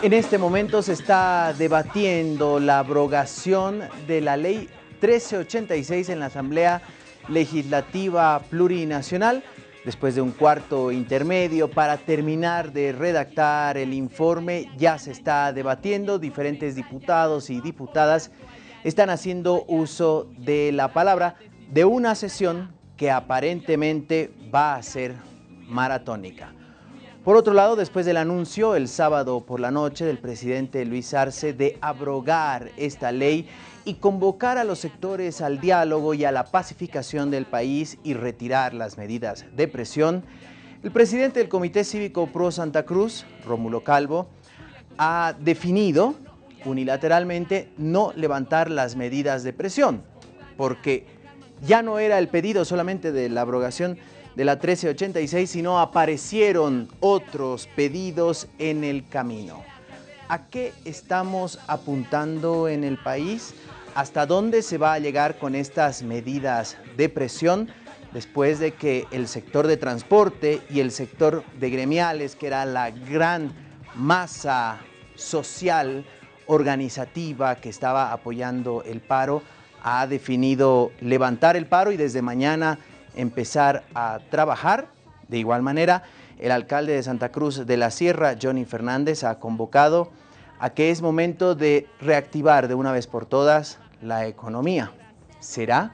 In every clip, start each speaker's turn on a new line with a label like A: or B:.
A: En este momento se está debatiendo la abrogación de la ley 1386 en la Asamblea Legislativa Plurinacional después de un cuarto intermedio para terminar de redactar el informe. Ya se está debatiendo, diferentes diputados y diputadas están haciendo uso de la palabra de una sesión que aparentemente va a ser maratónica. Por otro lado, después del anuncio el sábado por la noche del presidente Luis Arce de abrogar esta ley y convocar a los sectores al diálogo y a la pacificación del país y retirar las medidas de presión, el presidente del Comité Cívico Pro Santa Cruz, Rómulo Calvo, ha definido unilateralmente no levantar las medidas de presión, porque ya no era el pedido solamente de la abrogación de la 1386, sino aparecieron otros pedidos en el camino. ¿A qué estamos apuntando en el país? ¿Hasta dónde se va a llegar con estas medidas de presión? Después de que el sector de transporte y el sector de gremiales, que era la gran masa social organizativa que estaba apoyando el paro, ha definido levantar el paro y desde mañana empezar a trabajar. De igual manera, el alcalde de Santa Cruz de la Sierra, Johnny Fernández, ha convocado a que es momento de reactivar de una vez por todas la economía. ¿Será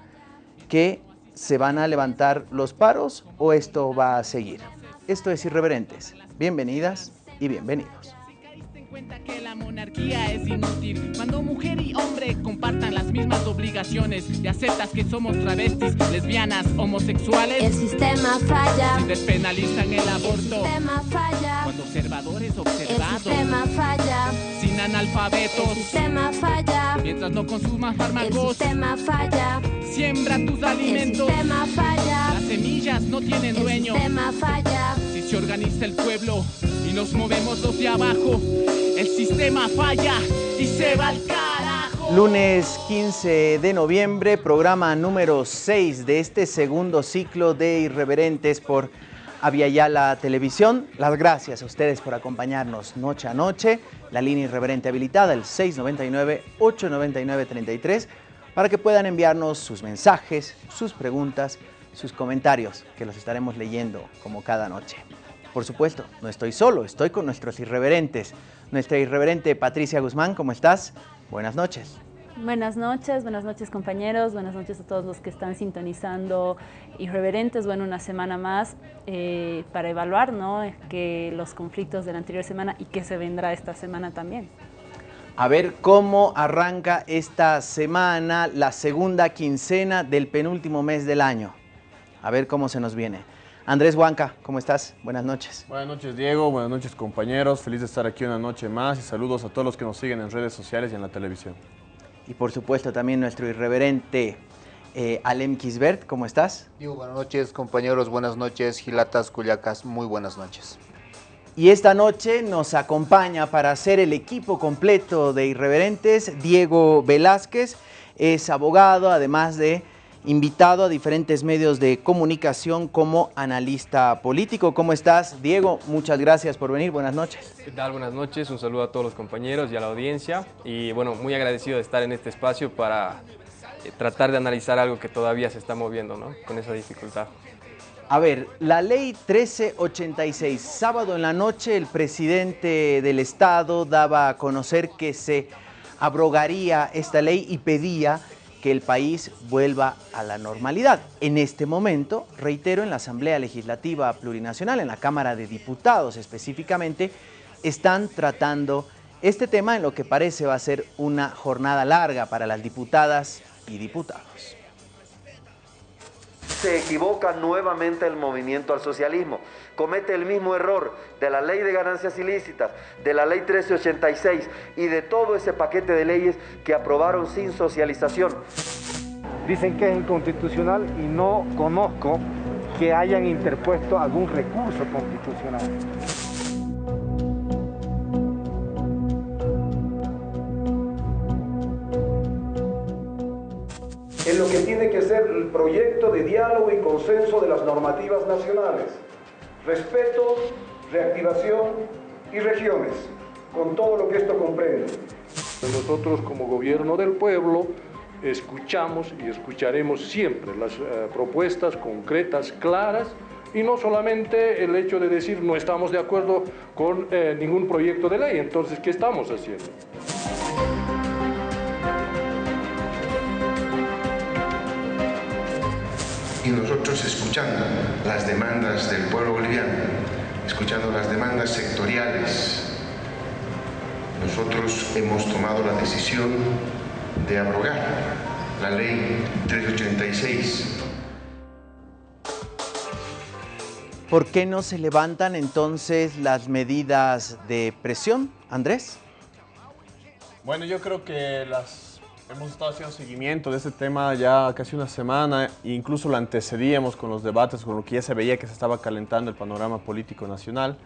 A: que se van a levantar los paros o esto va a seguir? Esto es Irreverentes. Bienvenidas y bienvenidos
B: la monarquía es inútil cuando mujer y hombre compartan las mismas obligaciones y aceptas que somos travestis, lesbianas, homosexuales.
C: El sistema falla.
B: Si despenalizan el aborto.
C: El sistema falla.
B: Cuando observadores observados.
C: El sistema falla.
B: Sin analfabetos.
C: El sistema falla.
B: Mientras no consumas
C: El
B: fármacos.
C: sistema falla.
B: Siembra tus
C: El
B: alimentos.
C: sistema falla.
B: Las semillas no tienen
C: El
B: dueño.
C: sistema falla.
B: Se organiza el pueblo y nos movemos los de abajo, el sistema falla y se va al carajo.
A: Lunes 15 de noviembre, programa número 6 de este segundo ciclo de Irreverentes por Aviala Televisión. Las gracias a ustedes por acompañarnos noche a noche. La línea irreverente habilitada, el 699-899-33, para que puedan enviarnos sus mensajes, sus preguntas, sus comentarios, que los estaremos leyendo como cada noche. Por supuesto, no estoy solo, estoy con nuestros irreverentes. Nuestra irreverente Patricia Guzmán, ¿cómo estás? Buenas noches.
D: Buenas noches, buenas noches compañeros, buenas noches a todos los que están sintonizando Irreverentes. Bueno, una semana más eh, para evaluar ¿no? que los conflictos de la anterior semana y qué se vendrá esta semana también.
A: A ver cómo arranca esta semana, la segunda quincena del penúltimo mes del año. A ver cómo se nos viene. Andrés Huanca, ¿cómo estás? Buenas noches.
E: Buenas noches Diego, buenas noches compañeros, feliz de estar aquí una noche más y saludos a todos los que nos siguen en redes sociales y en la televisión.
A: Y por supuesto también nuestro irreverente eh, Alem Kisbert, ¿cómo estás?
F: Digo, buenas noches compañeros, buenas noches, Gilatas, Cuyacas, muy buenas noches.
A: Y esta noche nos acompaña para hacer el equipo completo de Irreverentes Diego Velázquez, es abogado, además de invitado a diferentes medios de comunicación como analista político. ¿Cómo estás, Diego? Muchas gracias por venir. Buenas noches.
G: ¿Qué tal? Buenas noches. Un saludo a todos los compañeros y a la audiencia. Y bueno, muy agradecido de estar en este espacio para eh, tratar de analizar algo que todavía se está moviendo, ¿no? Con esa dificultad.
A: A ver, la ley 1386, sábado en la noche el presidente del Estado daba a conocer que se abrogaría esta ley y pedía que el país vuelva a la normalidad. En este momento, reitero, en la Asamblea Legislativa Plurinacional, en la Cámara de Diputados específicamente, están tratando este tema en lo que parece va a ser una jornada larga para las diputadas y diputados.
H: Se equivoca nuevamente el movimiento al socialismo. Comete el mismo error de la ley de ganancias ilícitas, de la ley 1386 y de todo ese paquete de leyes que aprobaron sin socialización.
I: Dicen que es inconstitucional y no conozco que hayan interpuesto algún recurso constitucional.
H: En lo que tiene que ser el
J: proyecto de diálogo y consenso de las normativas nacionales, respeto, reactivación y regiones, con todo lo que esto comprende.
K: Nosotros como gobierno del pueblo escuchamos y escucharemos siempre las eh, propuestas concretas, claras, y no solamente el hecho de decir no estamos de acuerdo con eh, ningún proyecto de ley. Entonces, ¿qué estamos haciendo?
L: Escuchando las demandas del pueblo boliviano, escuchando las demandas sectoriales, nosotros hemos tomado la decisión de abrogar la ley 386.
A: ¿Por qué no se levantan entonces las medidas de presión, Andrés?
E: Bueno, yo creo que las Hemos estado haciendo seguimiento de este tema ya casi una semana, e incluso lo antecedíamos con los debates, con lo que ya se veía que se estaba calentando el panorama político nacional.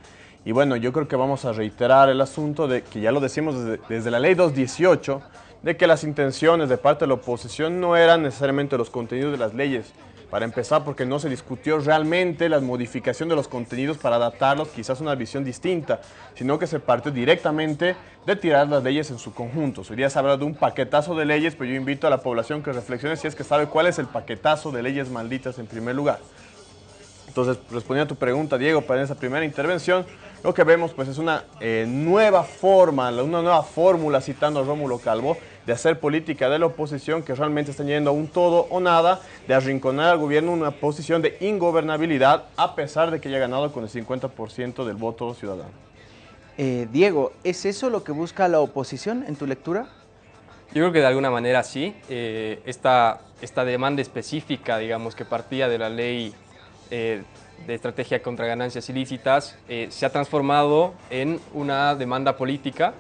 E: Y bueno, yo creo que vamos a reiterar el asunto de que ya lo decimos desde, desde la ley 218, de que las intenciones de parte de la oposición no eran necesariamente los contenidos de las leyes, para empezar, porque no se discutió realmente la modificación de los contenidos para adaptarlos quizás a una visión distinta, sino que se partió directamente de tirar las leyes en su conjunto. Hoy día se de un paquetazo de leyes, pero yo invito a la población que reflexione si es que sabe cuál es el paquetazo de leyes malditas en primer lugar. Entonces, respondiendo a tu pregunta, Diego, para esa primera intervención, lo que vemos pues es una eh, nueva forma, una nueva fórmula, citando a Rómulo Calvo, de hacer política de la oposición que realmente están yendo a un todo o nada, de arrinconar al gobierno en una posición de ingobernabilidad a pesar de que haya ganado con el 50% del voto ciudadano.
A: Eh, Diego, ¿es eso lo que busca la oposición en tu lectura?
G: Yo creo que de alguna manera sí. Eh, esta, esta demanda específica, digamos, que partía de la ley eh, de estrategia contra ganancias ilícitas, se ha transformado en una demanda política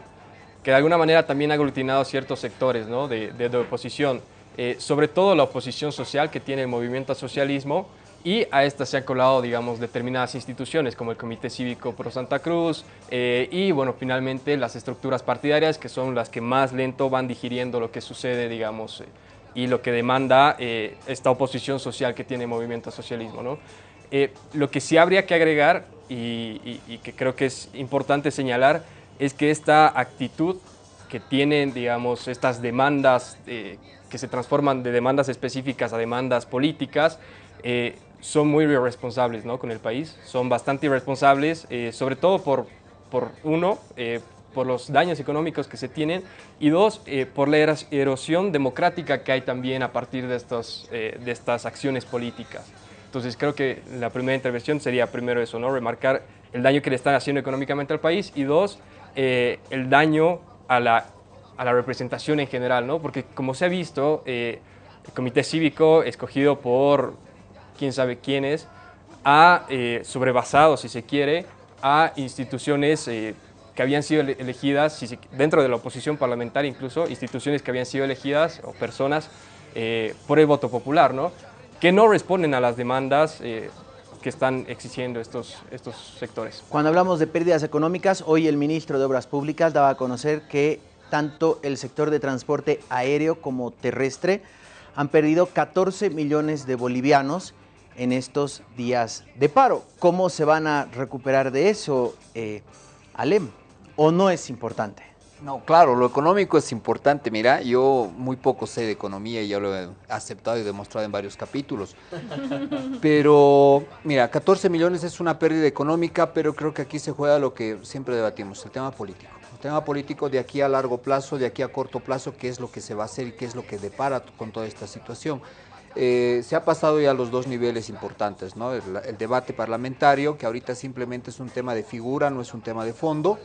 G: que de alguna manera también ha aglutinado ciertos sectores ¿no? de, de, oposición, eh, sobre todo la oposición social que tiene el movimiento al socialismo y a esta se han colado, digamos, determinadas instituciones como el Comité Cívico Pro Santa Cruz eh, y, bueno, finalmente las estructuras partidarias que son las que más lento van digiriendo lo que sucede, digamos, eh, y lo que demanda esta oposición social que tiene el movimiento al socialismo, ¿no? lo que sí habría que agregar y, y que creo que es importante señalar es que esta actitud que tienen, digamos, estas demandas eh, que se transforman de demandas específicas a demandas políticas, eh, son muy irresponsables ¿no? con el país, son bastante irresponsables, eh, sobre todo por, por uno, por los daños económicos que se tienen y dos, por la erosión democrática que hay también a partir de, estos, de estas acciones políticas. Entonces creo que la primera intervención sería primero eso, ¿no? remarcar el daño que le están haciendo económicamente al país y dos, eh, el daño a la, a la, representación en general, ¿no? Porque como se ha visto, eh, el comité cívico escogido por quién sabe quiénes ha eh, sobrevasado, si se quiere, a instituciones que habían sido elegidas, dentro de la oposición parlamentaria incluso, instituciones que habían sido elegidas o personas por el voto popular, ¿no? que no responden a las demandas que están exigiendo estos, estos sectores.
A: Cuando hablamos de pérdidas económicas, hoy el ministro de Obras Públicas daba a conocer que tanto el sector de transporte aéreo como terrestre han perdido 14 millones de bolivianos en estos días de paro. ¿Cómo se van a recuperar de eso, eh, Alem? ¿O no es importante?
M: No, claro, lo económico es importante. Mira, yo muy poco sé de economía y ya lo he aceptado y demostrado en varios capítulos. Pero, mira, 14 millones es una pérdida económica, pero creo que aquí se juega lo que siempre debatimos, el tema político. El tema político de aquí a largo plazo, de aquí a corto plazo, qué es lo que se va a hacer y qué es lo que depara con toda esta situación. Eh, se ha pasado ya a los dos niveles importantes, ¿no? el debate parlamentario, que ahorita simplemente es un tema de figura, no es un tema de fondo,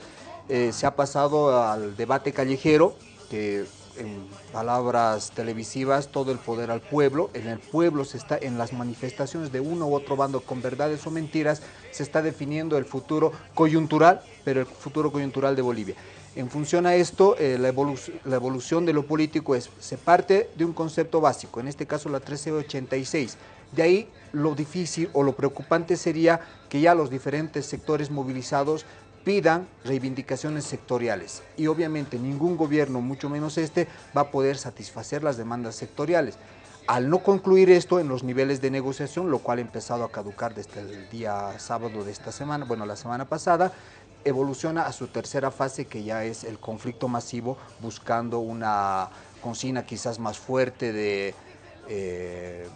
M: eh, se ha pasado al debate callejero, que en palabras televisivas, todo el poder al pueblo, en el pueblo se está, en las manifestaciones de uno u otro bando con verdades o mentiras, se está definiendo el futuro coyuntural, pero el futuro coyuntural de Bolivia. En función a esto, eh, la, la, evolución de lo político es, se parte de un concepto básico, en este caso la 1386. De ahí lo difícil o lo preocupante sería que ya los diferentes sectores movilizados pidan reivindicaciones sectoriales y obviamente ningún gobierno, mucho menos este, va a poder satisfacer las demandas sectoriales. Al no concluir esto en los niveles de negociación, lo cual ha empezado a caducar desde el día sábado de esta semana, bueno, la semana pasada, evoluciona a su tercera fase que ya es el conflicto masivo buscando una consigna quizás más fuerte de eh,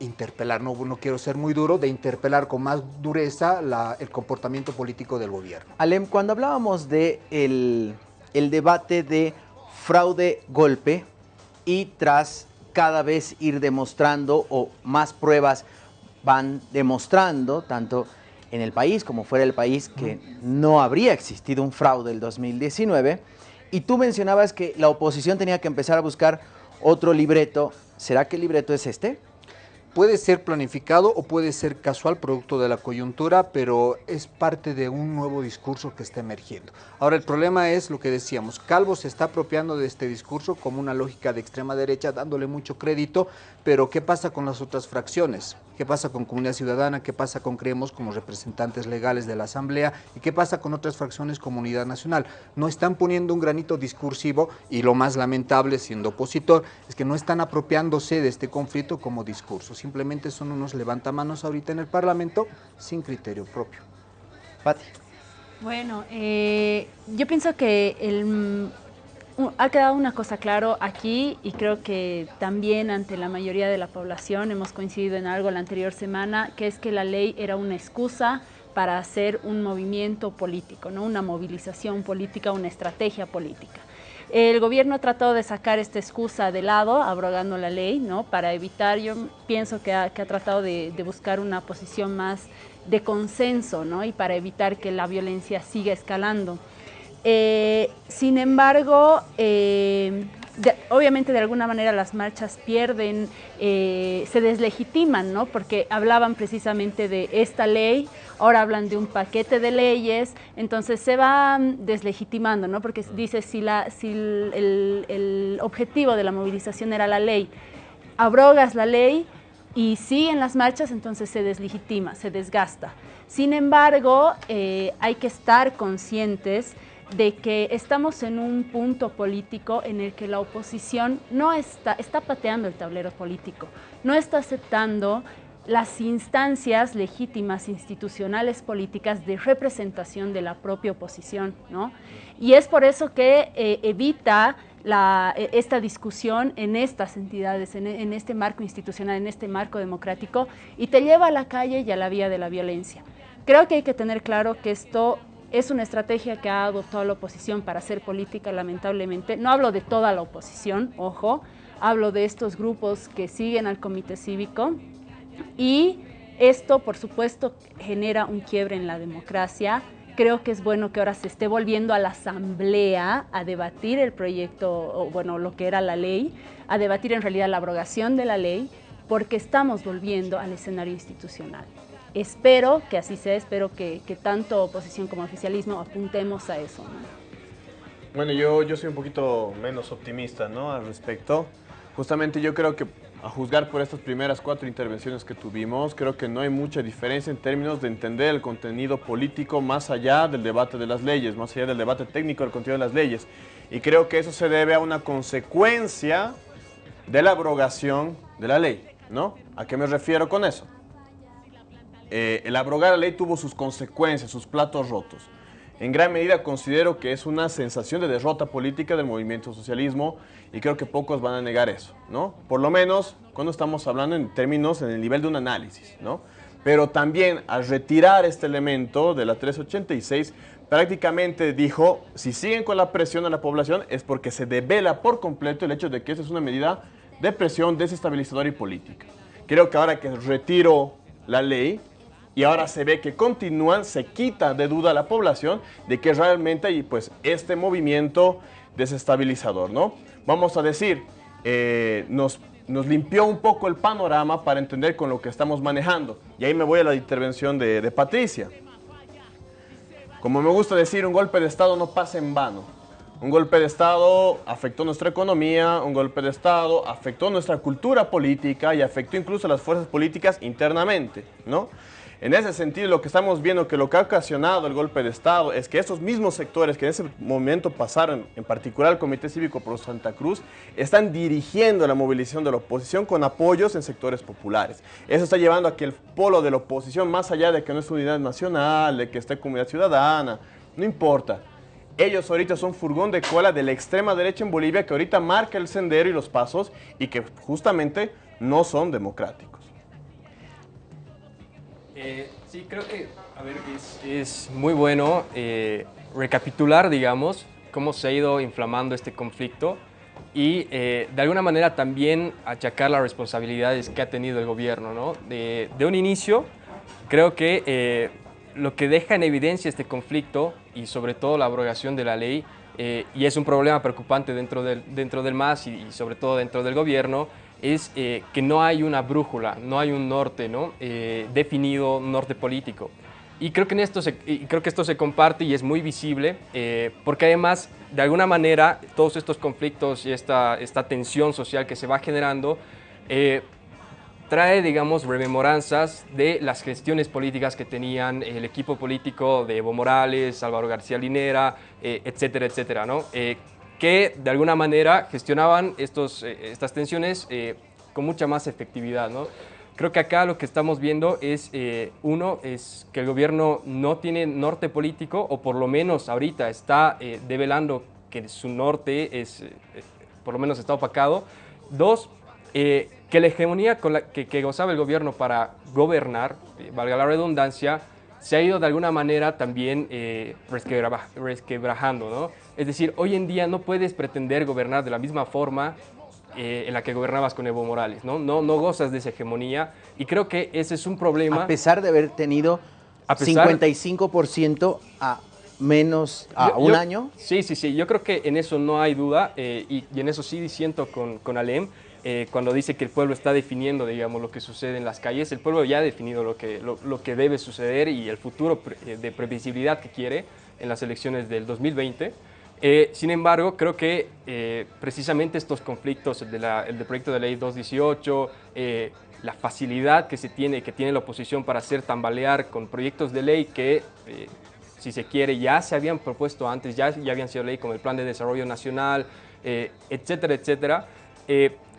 M: interpelar, no, no quiero ser muy duro, de interpelar con más dureza la, el comportamiento político del gobierno.
A: Alem, cuando hablábamos de el, el debate de fraude-golpe y tras cada vez ir demostrando o más pruebas van demostrando, tanto en el país como fuera del país, que no habría existido un fraude el 2019. Y tú mencionabas que la oposición tenía que empezar a buscar otro libreto. ¿Será que el libreto es este?
M: Puede ser planificado o puede ser casual, producto de la coyuntura, pero es parte de un nuevo discurso que está emergiendo. Ahora, el problema es lo que decíamos, Calvo se está apropiando de este discurso como una lógica de extrema derecha, dándole mucho crédito, pero ¿qué pasa con las otras fracciones? ¿Qué pasa con Comunidad Ciudadana? ¿Qué pasa con Creemos como representantes legales de la Asamblea? ¿Y qué pasa con otras fracciones como Unidad Nacional? No están poniendo un granito discursivo y lo más lamentable siendo opositor es que no están apropiándose de este conflicto como discurso. Simplemente son unos levantamanos ahorita en el Parlamento sin criterio propio.
A: Pati.
D: Bueno, eh, yo pienso que el, ha quedado una cosa claro aquí y creo que también ante la mayoría de la población hemos coincidido en algo la anterior semana, que es que la ley era una excusa para hacer un movimiento político, ¿no? una movilización política, una estrategia política. El gobierno ha tratado de sacar esta excusa de lado, abrogando la ley, ¿no? para evitar, yo pienso que ha, que ha tratado de, buscar una posición más de consenso ¿no? y para evitar que la violencia siga escalando. Eh, sin embargo, eh, obviamente de alguna manera las marchas pierden, eh, se deslegitiman, ¿no? Porque hablaban precisamente de esta ley, ahora hablan de un paquete de leyes, entonces se van deslegitimando, ¿no? Porque dice si, la, si el, el objetivo de la movilización era la ley, abrogas la ley y siguen las marchas, entonces se deslegitima, se desgasta. Sin embargo, eh, hay que estar conscientes de que estamos en un punto político en el que la oposición no está, está pateando el tablero político, no está aceptando las instancias legítimas institucionales políticas de representación de la propia oposición, ¿no? Y es por eso que eh, evita e, esta discusión en estas entidades, en, en este marco institucional, en este marco democrático, y te lleva a la calle y a la vía de la violencia. Creo que hay que tener claro que esto es una estrategia que ha adoptado la oposición para hacer política, lamentablemente. No hablo de toda la oposición, ojo, hablo de estos grupos que siguen al comité cívico y esto, por supuesto, genera un quiebre en la democracia. Creo que es bueno que ahora se esté volviendo a la asamblea a debatir el proyecto, bueno, lo que era la ley, a debatir en realidad la abrogación de la ley, porque estamos volviendo al escenario institucional. Espero que así sea, espero que, que tanto oposición como oficialismo apuntemos a eso. ¿no?
E: Bueno, yo, yo soy un poquito menos optimista ¿no? al respecto. Justamente yo creo que a juzgar por estas primeras cuatro intervenciones que tuvimos, creo que no hay mucha diferencia en términos de entender el contenido político más allá del debate de las leyes, más allá del debate técnico del contenido de las leyes. Y creo que eso se debe a una consecuencia de la abrogación de la ley, ¿no? ¿A qué me refiero con eso? Eh, el abrogar la ley tuvo sus consecuencias, sus platos rotos. En gran medida considero que es una sensación de derrota política del movimiento socialismo y creo que pocos van a negar eso, ¿no? Por lo menos cuando estamos hablando en términos en el nivel de un análisis, ¿no? Pero también al retirar este elemento de la 386, prácticamente dijo, si siguen con la presión a la población es porque se devela por completo el hecho de que esa es una medida de presión desestabilizadora y política. Creo que ahora que retiro la ley, y ahora se ve que continúan, se quita de duda la población de que realmente hay pues este movimiento desestabilizador, ¿no? Vamos a decir, eh, nos, nos limpió un poco el panorama para entender con lo que estamos manejando. Y ahí me voy a la intervención de, de Patricia. Como me gusta decir, un golpe de Estado no pasa en vano. Un golpe de Estado afectó nuestra economía, un golpe de Estado afectó nuestra cultura política y afectó incluso a las fuerzas políticas internamente, ¿no? En ese sentido, lo que estamos viendo, que lo que ha ocasionado el golpe de Estado es que esos mismos sectores que en ese momento pasaron, en particular el Comité Cívico Pro Santa Cruz, están dirigiendo la movilización de la oposición con apoyos en sectores populares. Eso está llevando a que el polo de la oposición, más allá de que no es unidad nacional, de que esté comunidad ciudadana, no importa. Ellos ahorita son furgón de cola de la extrema derecha en Bolivia que ahorita marca el sendero y los pasos y que justamente no son democráticos.
G: Eh, sí, creo que a ver, es, muy bueno eh, recapitular, digamos, cómo se ha ido inflamando este conflicto y eh, de alguna manera también achacar las responsabilidades que ha tenido el gobierno. ¿no? De, de un inicio, creo que lo que deja en evidencia este conflicto y sobre todo la abrogación de la ley, y es un problema preocupante dentro del, dentro del MAS y sobre todo dentro del gobierno, es eh, que no hay una brújula, no hay un norte ¿no? Eh, definido, un norte político. Y creo que, en esto se, creo que esto se comparte y es muy visible, eh, porque además, de alguna manera, todos estos conflictos y esta, esta tensión social que se va generando, eh, trae, digamos, rememoranzas de las gestiones políticas que tenían el equipo político de Evo Morales, Álvaro García Linera, eh, etcétera, etcétera, ¿no? Eh, que de alguna manera gestionaban estos, eh, estas tensiones eh, con mucha más efectividad, ¿no? Creo que acá lo que estamos viendo es, eh, uno, es que el gobierno no tiene norte político, o por lo menos ahorita está eh, develando que su norte es, por lo menos está opacado. Dos, que la hegemonía con la que, que gozaba el gobierno para gobernar, valga la redundancia, se ha ido de alguna manera también eh, resquebra- resquebrajando, ¿no? Es decir, hoy en día no puedes pretender gobernar de la misma forma eh, en la que gobernabas con Evo Morales, ¿no? ¿no? No gozas de esa hegemonía y creo que ese es un problema.
A: A pesar de haber tenido
G: A pesar-
A: 55% a menos a
G: Yo-
A: un
G: yo-
A: año.
G: Sí, sí, sí. Yo creo que en eso no hay duda eh, y, y en eso sí disiento con, con Alem. Eh, cuando dice que el pueblo está definiendo, digamos, lo que sucede en las calles, el pueblo ya ha definido lo que, lo, lo que debe suceder y el futuro pre- eh, de previsibilidad que quiere en las elecciones del 2020. Eh, sin embargo, creo que eh, precisamente estos conflictos, el, de la- el del proyecto de ley 218, eh, la facilidad que se tiene, que tiene la oposición para hacer tambalear con proyectos de ley que eh, si se quiere, ya se habían propuesto antes, ya, ya habían sido ley como el Plan de Desarrollo Nacional, eh, etcétera, etcétera,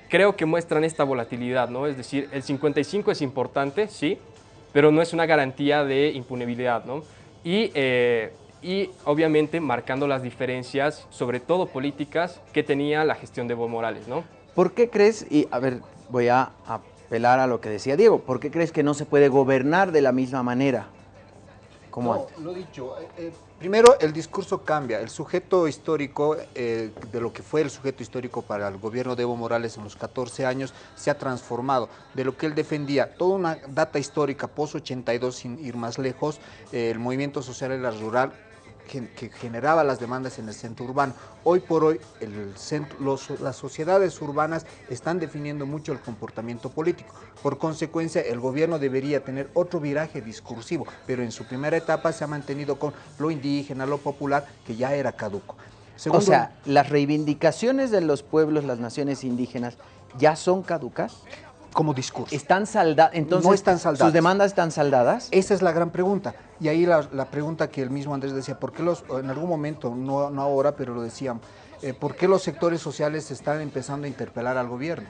G: creo que muestran esta volatilidad, ¿no? Es decir, el 55 es importante, sí, pero no es una garantía de impunibilidad, ¿no? Y, eh, y obviamente marcando las diferencias, sobre todo políticas, que tenía la gestión de Evo Morales, ¿no?
A: ¿Por qué crees, y a ver, voy a apelar a lo que decía Diego, ¿por qué crees que no se puede gobernar de la misma manera como
M: No,
A: antes?
M: lo dicho. eh, eh, primero, el discurso cambia. El sujeto histórico, eh, de lo que fue el sujeto histórico para el gobierno de Evo Morales en los 14 años, se ha transformado. De lo que él defendía, toda una data histórica post-82, sin ir más lejos, eh, el movimiento social en la rural que, generaba las demandas en el centro urbano. Hoy por hoy, el centro- los- las sociedades urbanas están definiendo mucho el comportamiento político. Por consecuencia, el gobierno debería tener otro viraje discursivo, pero en su primera etapa se ha mantenido con lo indígena, lo popular, que ya era caduco.
A: o sea, ¿las reivindicaciones de los pueblos, las naciones indígenas, ya son caducas?
M: Como discurso.
A: ¿Están saldadas? Entonces,
M: No están saldadas.
A: ¿sus demandas están saldadas?
M: Esa es la gran pregunta. Y ahí la, la pregunta que el mismo Andrés decía, ¿por qué los, en algún momento, no, no ahora, pero lo decían, eh, ¿por qué los sectores sociales están empezando a interpelar al gobierno?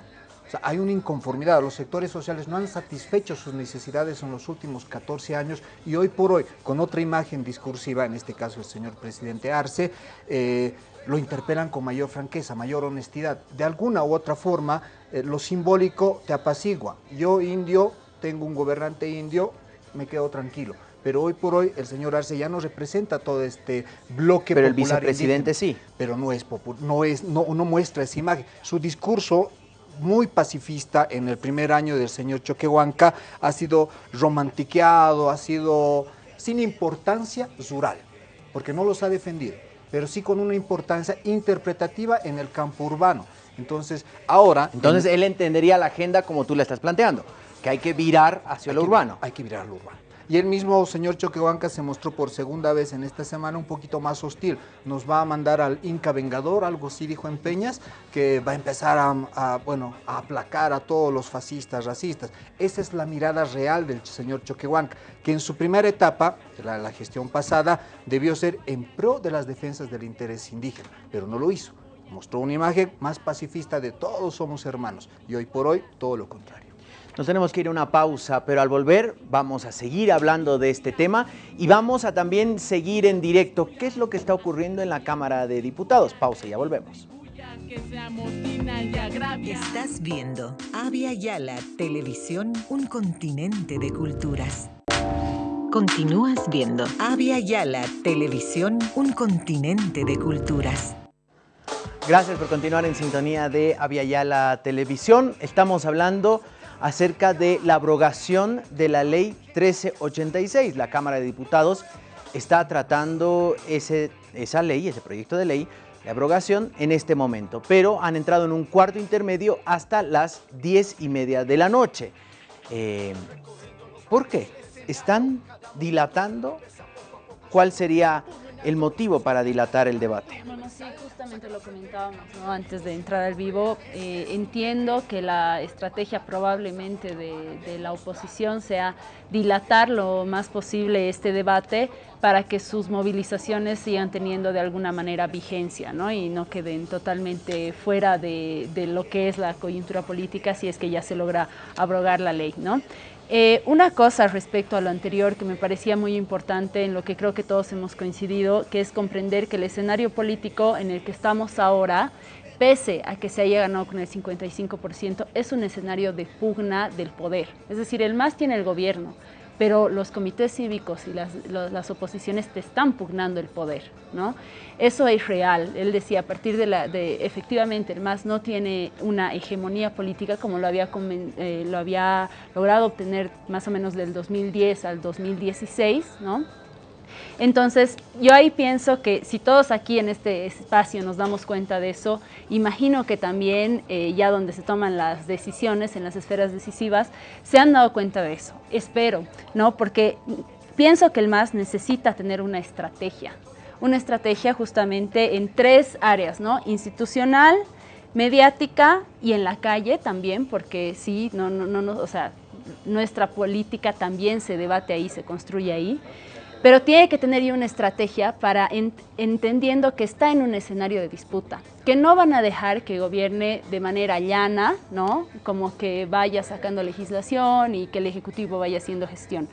M: O sea, hay una inconformidad. Los sectores sociales no han satisfecho sus necesidades en los últimos 14 años y hoy por hoy, con otra imagen discursiva, en este caso el señor presidente Arce, eh, lo interpelan con mayor franqueza, mayor honestidad. De alguna u otra forma, eh, lo simbólico te apacigua. Yo, indio, tengo un gobernante indio, me quedo tranquilo. Pero hoy por hoy el señor Arce ya no representa todo este bloque
A: Pero el
M: popular
A: vicepresidente
M: indígena.
A: sí.
M: Pero no es no es no, no muestra esa imagen. Su discurso muy pacifista en el primer año del señor Choquehuanca ha sido romantiqueado, ha sido sin importancia rural, porque no los ha defendido, pero sí con una importancia interpretativa en el campo urbano. Entonces, ahora...
A: Entonces
M: en-
A: él entendería la agenda como tú la estás planteando, que hay que virar hacia lo
M: que-
A: urbano.
M: Hay que virar lo urbano. Y el mismo señor Choquehuanca se mostró por segunda vez en esta semana un poquito más hostil. Nos va a mandar al Inca Vengador, algo así dijo en Peñas, que va a empezar a, bueno, a aplacar a todos los fascistas, racistas. Esa es la mirada real del señor Choquehuanca, que en su primera etapa, la gestión pasada, debió ser en pro de las defensas del interés indígena, pero no lo hizo. Mostró una imagen más pacifista de todos somos hermanos y hoy por hoy todo lo contrario.
A: Nos tenemos que ir a una pausa, pero al volver vamos a seguir hablando de este tema y vamos a también seguir en directo qué es lo que está ocurriendo en la Cámara de Diputados. Pausa y ya volvemos.
N: Estás viendo Avia Yala Televisión, un continente de culturas. Continúas viendo Avia Yala Televisión, un continente de culturas.
A: Gracias por continuar en sintonía de Aviala Televisión. Estamos hablando acerca de la abrogación de la ley 1386. La Cámara de Diputados está tratando ese, esa ley, ese proyecto de ley de abrogación en este momento, pero han entrado en un cuarto intermedio hasta las diez y media de la noche. Eh, ¿Por qué? ¿Están dilatando? ¿Cuál sería el motivo para dilatar el debate?
D: Bueno, sí, justamente lo comentábamos antes de entrar al vivo. Eh, entiendo que la estrategia probablemente de, de, la oposición sea dilatar lo más posible este debate para que sus movilizaciones sigan teniendo de alguna manera vigencia ¿no? y no queden totalmente fuera de, de lo que es la coyuntura política si es que ya se logra abrogar la ley. ¿no? Eh, una cosa respecto a lo anterior que me parecía muy importante, en lo que creo que todos hemos coincidido, que es comprender que el escenario político en el que estamos ahora, pese a que se haya ganado con el 55%, es un escenario de pugna del poder. Es decir, el MAS tiene el gobierno, pero los comités cívicos y las, las, oposiciones te están pugnando el poder, ¿no? Eso es real. Él decía, a partir de la, de, efectivamente, el MAS no tiene una hegemonía política como lo había, eh, lo había logrado obtener más o menos del 2010 al 2016, ¿no? Entonces, yo ahí pienso que si todos aquí en este espacio nos damos cuenta de eso, imagino que también eh, ya donde se toman las decisiones, en las esferas decisivas, se han dado cuenta de eso. Espero, ¿no? Porque pienso que el MAS necesita tener una estrategia, una estrategia justamente en tres áreas, ¿no? Institucional, mediática y en la calle también, porque sí, no, no, no, o sea, nuestra política también se debate ahí, se construye ahí pero tiene que tener ya una estrategia para ent entendiendo que está en un escenario de disputa, que no van a dejar que gobierne de manera llana, ¿no? como que vaya sacando legislación y que el Ejecutivo vaya haciendo gestión.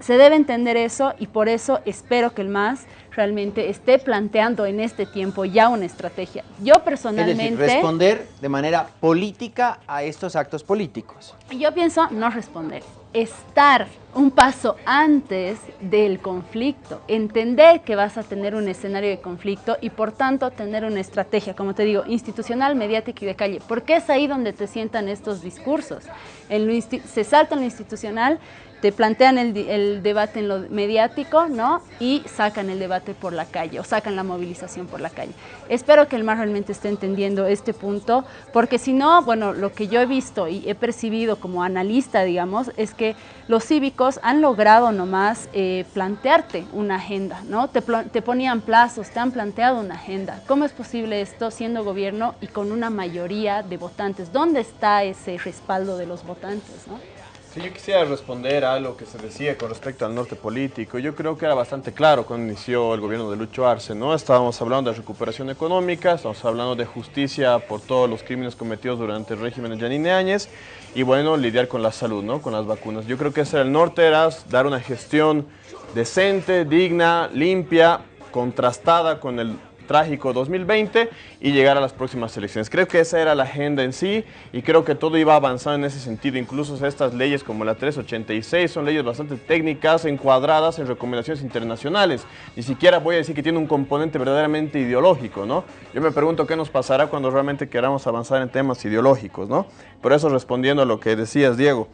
D: Se debe entender eso y por eso espero que el MAS realmente esté planteando en este tiempo ya una estrategia. Yo personalmente...
A: Es decir, responder de manera política a estos actos políticos.
D: Yo pienso no responder, estar un paso antes del conflicto, entender que vas a tener un escenario de conflicto y por tanto tener una estrategia, como te digo, institucional, mediática y de calle, porque es ahí donde te sientan estos discursos. En lo se salta en lo institucional, te plantean el, el, debate en lo mediático, ¿no? Y sacan el debate por la calle o sacan la movilización por la calle. Espero que el MAS realmente esté entendiendo este punto, porque si no, bueno, lo que yo he visto y he percibido como analista, digamos, es que los cívicos han logrado nomás eh, plantearte una agenda, ¿no? Te, te ponían plazos, te han planteado una agenda. ¿Cómo es posible esto siendo gobierno y con una mayoría de votantes? ¿Dónde está ese respaldo de los votantes, no?
E: Sí, yo quisiera responder a lo que se decía con respecto al norte político. Yo creo que era bastante claro cuando inició el gobierno de Lucho Arce, ¿no? Estábamos hablando de recuperación económica, estamos hablando de justicia por todos los crímenes cometidos durante el régimen de Yanine Áñez y, bueno, lidiar con la salud, ¿no? Con las vacunas. Yo creo que ese era el norte, era dar una gestión decente, digna, limpia, contrastada con el trágico 2020 y llegar a las próximas elecciones. Creo que esa era la agenda en sí y creo que todo iba avanzando en ese sentido. Incluso estas leyes como la 386 son leyes bastante técnicas, encuadradas en recomendaciones internacionales. Ni siquiera voy a decir que tiene un componente verdaderamente ideológico, ¿no? Yo me pregunto qué nos pasará cuando realmente queramos avanzar en temas ideológicos, ¿no? Por eso respondiendo a lo que decías, Diego.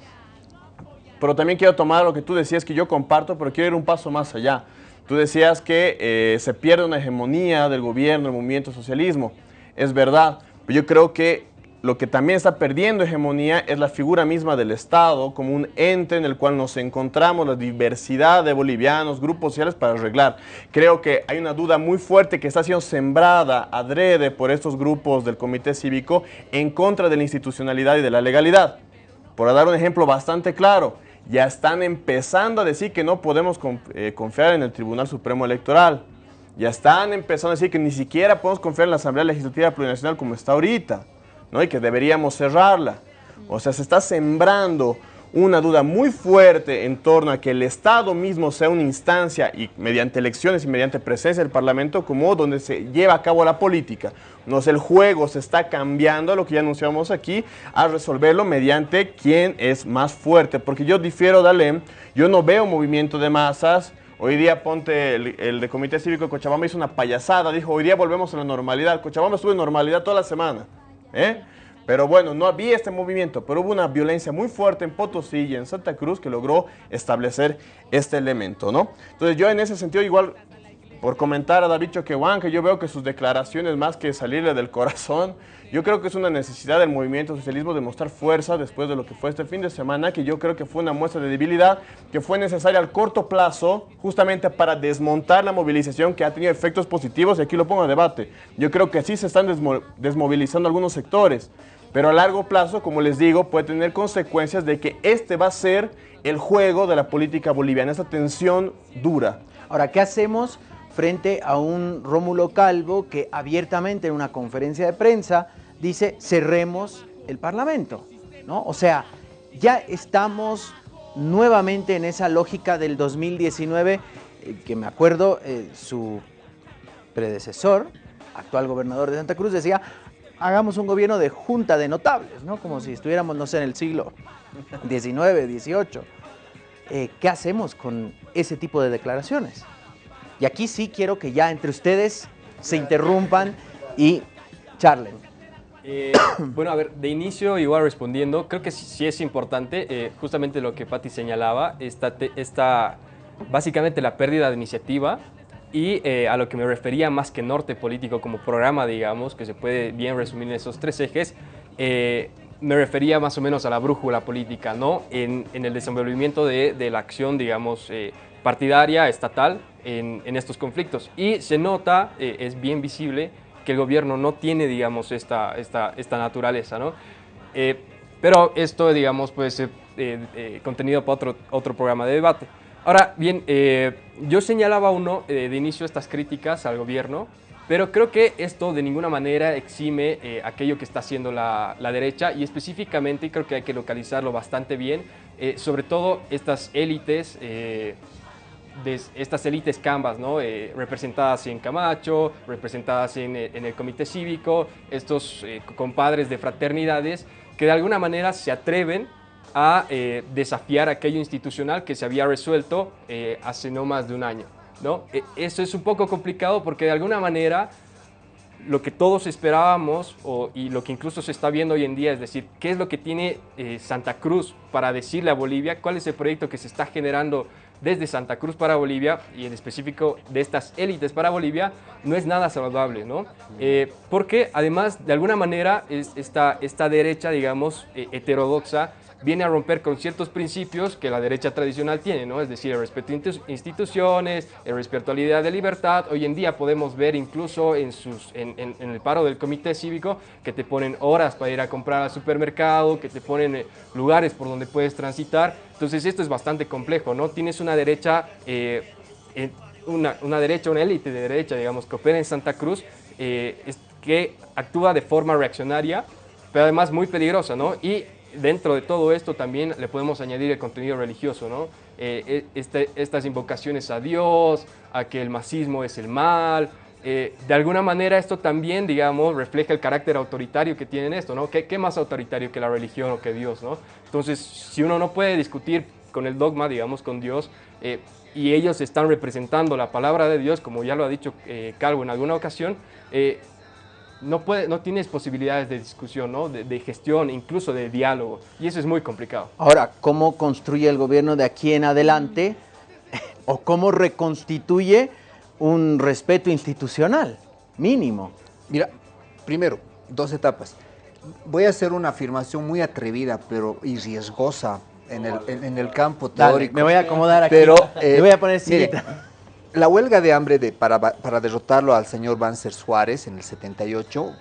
E: Pero también quiero tomar lo que tú decías que yo comparto, pero quiero ir un paso más allá. Tú decías que eh, se pierde una hegemonía del gobierno, del movimiento socialismo. Es verdad, pero yo creo que lo que también está perdiendo hegemonía es la figura misma del Estado como un ente en el cual nos encontramos la diversidad de bolivianos, grupos sociales para arreglar. Creo que hay una duda muy fuerte que está siendo sembrada adrede por estos grupos del Comité Cívico en contra de la institucionalidad y de la legalidad. Por dar un ejemplo bastante claro, ya están empezando a decir que no podemos eh, confiar en el Tribunal Supremo Electoral. Ya están empezando a decir que ni siquiera podemos confiar en la Asamblea Legislativa Plurinacional como está ahorita. ¿no? y que deberíamos cerrarla. O sea, se está sembrando una duda muy fuerte en torno a que el Estado mismo sea una instancia y mediante elecciones y mediante presencia del Parlamento como donde se lleva a cabo la política. No el juego se está cambiando, lo que ya anunciamos aquí, a resolverlo mediante quién es más fuerte. Porque yo difiero de yo no veo movimiento de masas, Hoy día ponte el, el, de Comité Cívico de Cochabamba hizo una payasada, dijo hoy día volvemos a la normalidad. Cochabamba estuvo en normalidad toda la semana. ¿eh? Pero bueno, no había este movimiento, pero hubo una violencia muy fuerte en Potosí y en Santa Cruz que logró establecer este elemento, ¿no? Entonces yo en ese sentido igual, por comentar a David Choquehuan, que yo veo que sus declaraciones más que salirle del corazón, yo creo que es una necesidad del movimiento socialismo de mostrar fuerza después de lo que fue este fin de semana, que yo creo que fue una muestra de debilidad, que fue necesaria al corto plazo, justamente para desmontar la movilización que ha tenido efectos positivos, y aquí lo pongo a debate. Yo creo que sí se están desmovilizando algunos sectores, pero a largo plazo, como les digo, puede tener consecuencias de que este va a ser el juego de la política boliviana, esa tensión dura.
A: Ahora, ¿qué hacemos frente a un Rómulo Calvo que abiertamente en una conferencia de prensa dice cerremos el Parlamento, ¿no? O sea, ya estamos nuevamente en esa lógica del 2019, eh, que me acuerdo, eh, su predecesor, actual gobernador de Santa Cruz, decía, hagamos un gobierno de junta de notables, ¿no? Como si estuviéramos, no sé, en el siglo XIX, XVIII. Eh, ¿Qué hacemos con ese tipo de declaraciones? Y aquí sí quiero que ya entre ustedes se interrumpan y charlen.
G: Eh, bueno, a ver, de inicio, igual respondiendo, creo que sí, es importante, eh, justamente lo que Patti señalaba, esta, esta, básicamente la pérdida de iniciativa y eh, a lo que me refería más que norte político como programa, digamos, que se puede bien resumir en esos tres ejes, me refería más o menos a la brújula política, ¿no? En, el desenvolvimiento de, de, la acción, digamos, partidaria, estatal, en, en, estos conflictos. Y se nota, es bien visible, que el gobierno no tiene, digamos, esta, esta, esta naturaleza, ¿no? Eh, pero esto, digamos, puede ser eh, eh, contenido para otro, otro programa de debate. Ahora, bien, yo señalaba uno de inicio estas críticas al gobierno, pero creo que esto de ninguna manera exime aquello que está haciendo la, la, derecha y específicamente creo que hay que localizarlo bastante bien, sobre todo estas élites estas élites cambas, ¿no? Eh, representadas en Camacho, representadas en, eh, el comité cívico, estos eh, compadres de fraternidades que de alguna manera se atreven a desafiar aquello institucional que se había resuelto hace no más de un año. ¿no? E, eso es un poco complicado porque de alguna manera lo que todos esperábamos y lo que incluso se está viendo hoy en día, es decir, qué es lo que tiene Santa Cruz para decirle a Bolivia, cuál es el proyecto que se está generando desde Santa Cruz para Bolivia y en específico de estas élites para Bolivia no es nada saludable, ¿no? Eh, porque además de alguna manera es esta, esta derecha, digamos, eh, heterodoxa, viene a romper con ciertos principios que la derecha tradicional tiene, ¿no? Es decir, el respeto a instituciones, el respeto a la idea de libertad. Hoy en día podemos ver incluso en, sus, en, en, el paro del comité cívico que te ponen horas para ir a comprar al supermercado, que te ponen eh, lugares por donde puedes transitar. Entonces esto es bastante complejo, ¿no? Tienes una derecha... Eh, una, una, derecha, una élite de derecha, digamos, que opera en Santa Cruz, eh, que actúa de forma reaccionaria, pero además muy peligrosa, ¿no? Y dentro de todo esto también le podemos añadir el contenido religioso, ¿no? Eh, eh, este, estas invocaciones a Dios, a que el masismo es el mal. Eh, de alguna manera esto también, digamos, refleja el carácter autoritario que tienen esto, ¿no? ¿Qué, más autoritario que la religión o que Dios, ¿no? Entonces, si uno no puede discutir con el dogma, digamos, con Dios, y ellos están representando la palabra de Dios, como ya lo ha dicho Calvo en alguna ocasión, no, puede, no tienes posibilidades de discusión, ¿no? de, gestión, incluso de diálogo, y eso es muy complicado.
A: Ahora, ¿cómo construye el gobierno de aquí en adelante o cómo reconstituye un respeto institucional mínimo?
M: Mira, primero, dos etapas. voy a hacer una afirmación muy atrevida, pero y riesgosa en el, en, en el campo
A: Dale,
M: teórico.
A: me voy a acomodar aquí.
M: Pero, eh,
A: Me voy a poner
M: mire,
A: sillita.
M: La huelga de hambre para, derrotarlo al señor Banzer Suárez en el 78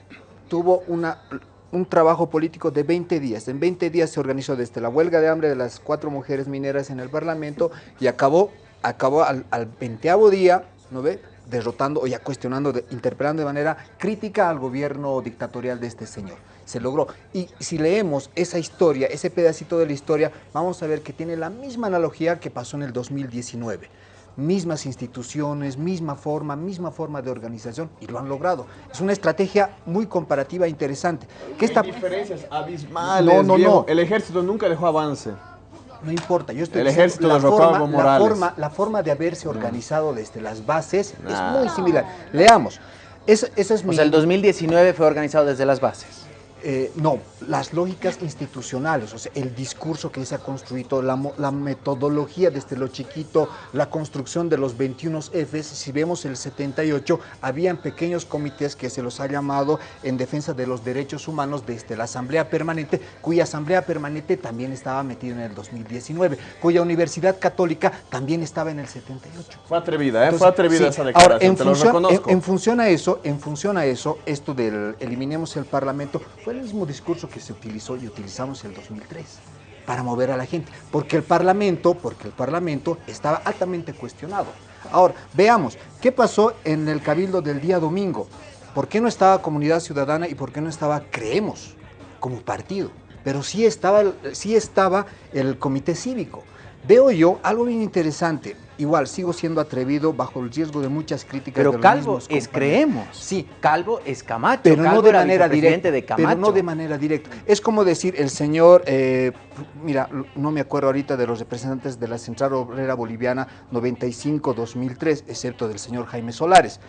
M: tuvo un trabajo político de 20 días. En 20 días se organizó desde la huelga de hambre de las cuatro mujeres mineras en el Parlamento y acabó, al, al 20 día, ¿no ve? derrotando o ya cuestionando, de- interpelando de manera crítica al gobierno dictatorial de este señor. Se logró. Y si leemos esa historia, ese pedacito de la historia, vamos a ver que tiene la misma analogía que pasó en el 2019 mismas instituciones, misma forma, misma forma de organización y lo han logrado. Es una estrategia muy comparativa e interesante. ¿Qué está...
E: diferencias abismales.
M: No, no,
E: viejo.
M: no.
E: El ejército nunca dejó avance.
M: No importa, yo estoy
E: El
M: diciendo
E: ejército
M: la forma, la forma, la forma de haberse organizado desde las bases
E: Nah.
M: es muy similar. Leamos. Esa, esa es
A: O
M: mi...
A: sea, el 2019 fue organizado desde las bases.
M: Eh, no, las lógicas institucionales, o sea, el discurso que se ha construido, la, la metodología desde lo chiquito, la construcción de los 21 Fs, si vemos el 78, habían pequeños comités que se los ha llamado en defensa de los derechos humanos desde la Asamblea Permanente, cuya Asamblea Permanente también estaba metida en el 2019, cuya Universidad Católica también estaba en el 78.
E: Fue atrevida, ¿eh?
M: Entonces,
E: Fue atrevida
M: sí.
E: esa declaración,
M: Ahora, en
E: te lo
M: función, en,
E: reconozco.
M: en función a eso, en función a eso, esto del eliminemos el Parlamento fue el mismo discurso que se utilizó y utilizamos en el 2003 para mover a la gente, porque el Parlamento, porque el Parlamento estaba altamente cuestionado. Ahora, veamos, ¿qué pasó en el cabildo del día domingo? ¿Por qué no estaba Comunidad Ciudadana y por qué no estaba Creemos como partido? Pero sí estaba, sí estaba el comité cívico. Veo yo algo bien interesante. Igual, sigo siendo atrevido bajo el riesgo de muchas críticas.
A: Pero
M: de los
A: Calvo
M: mismos
A: es. Creemos.
M: Sí.
A: Calvo es Camacho.
M: Pero no de
A: era
M: manera directa.
A: de
M: pero
A: Camacho.
M: no de manera directa. Es como decir, el señor, eh, mira, no me acuerdo ahorita de los representantes de la Central Obrera Boliviana 95-2003, excepto del señor Jaime Solares.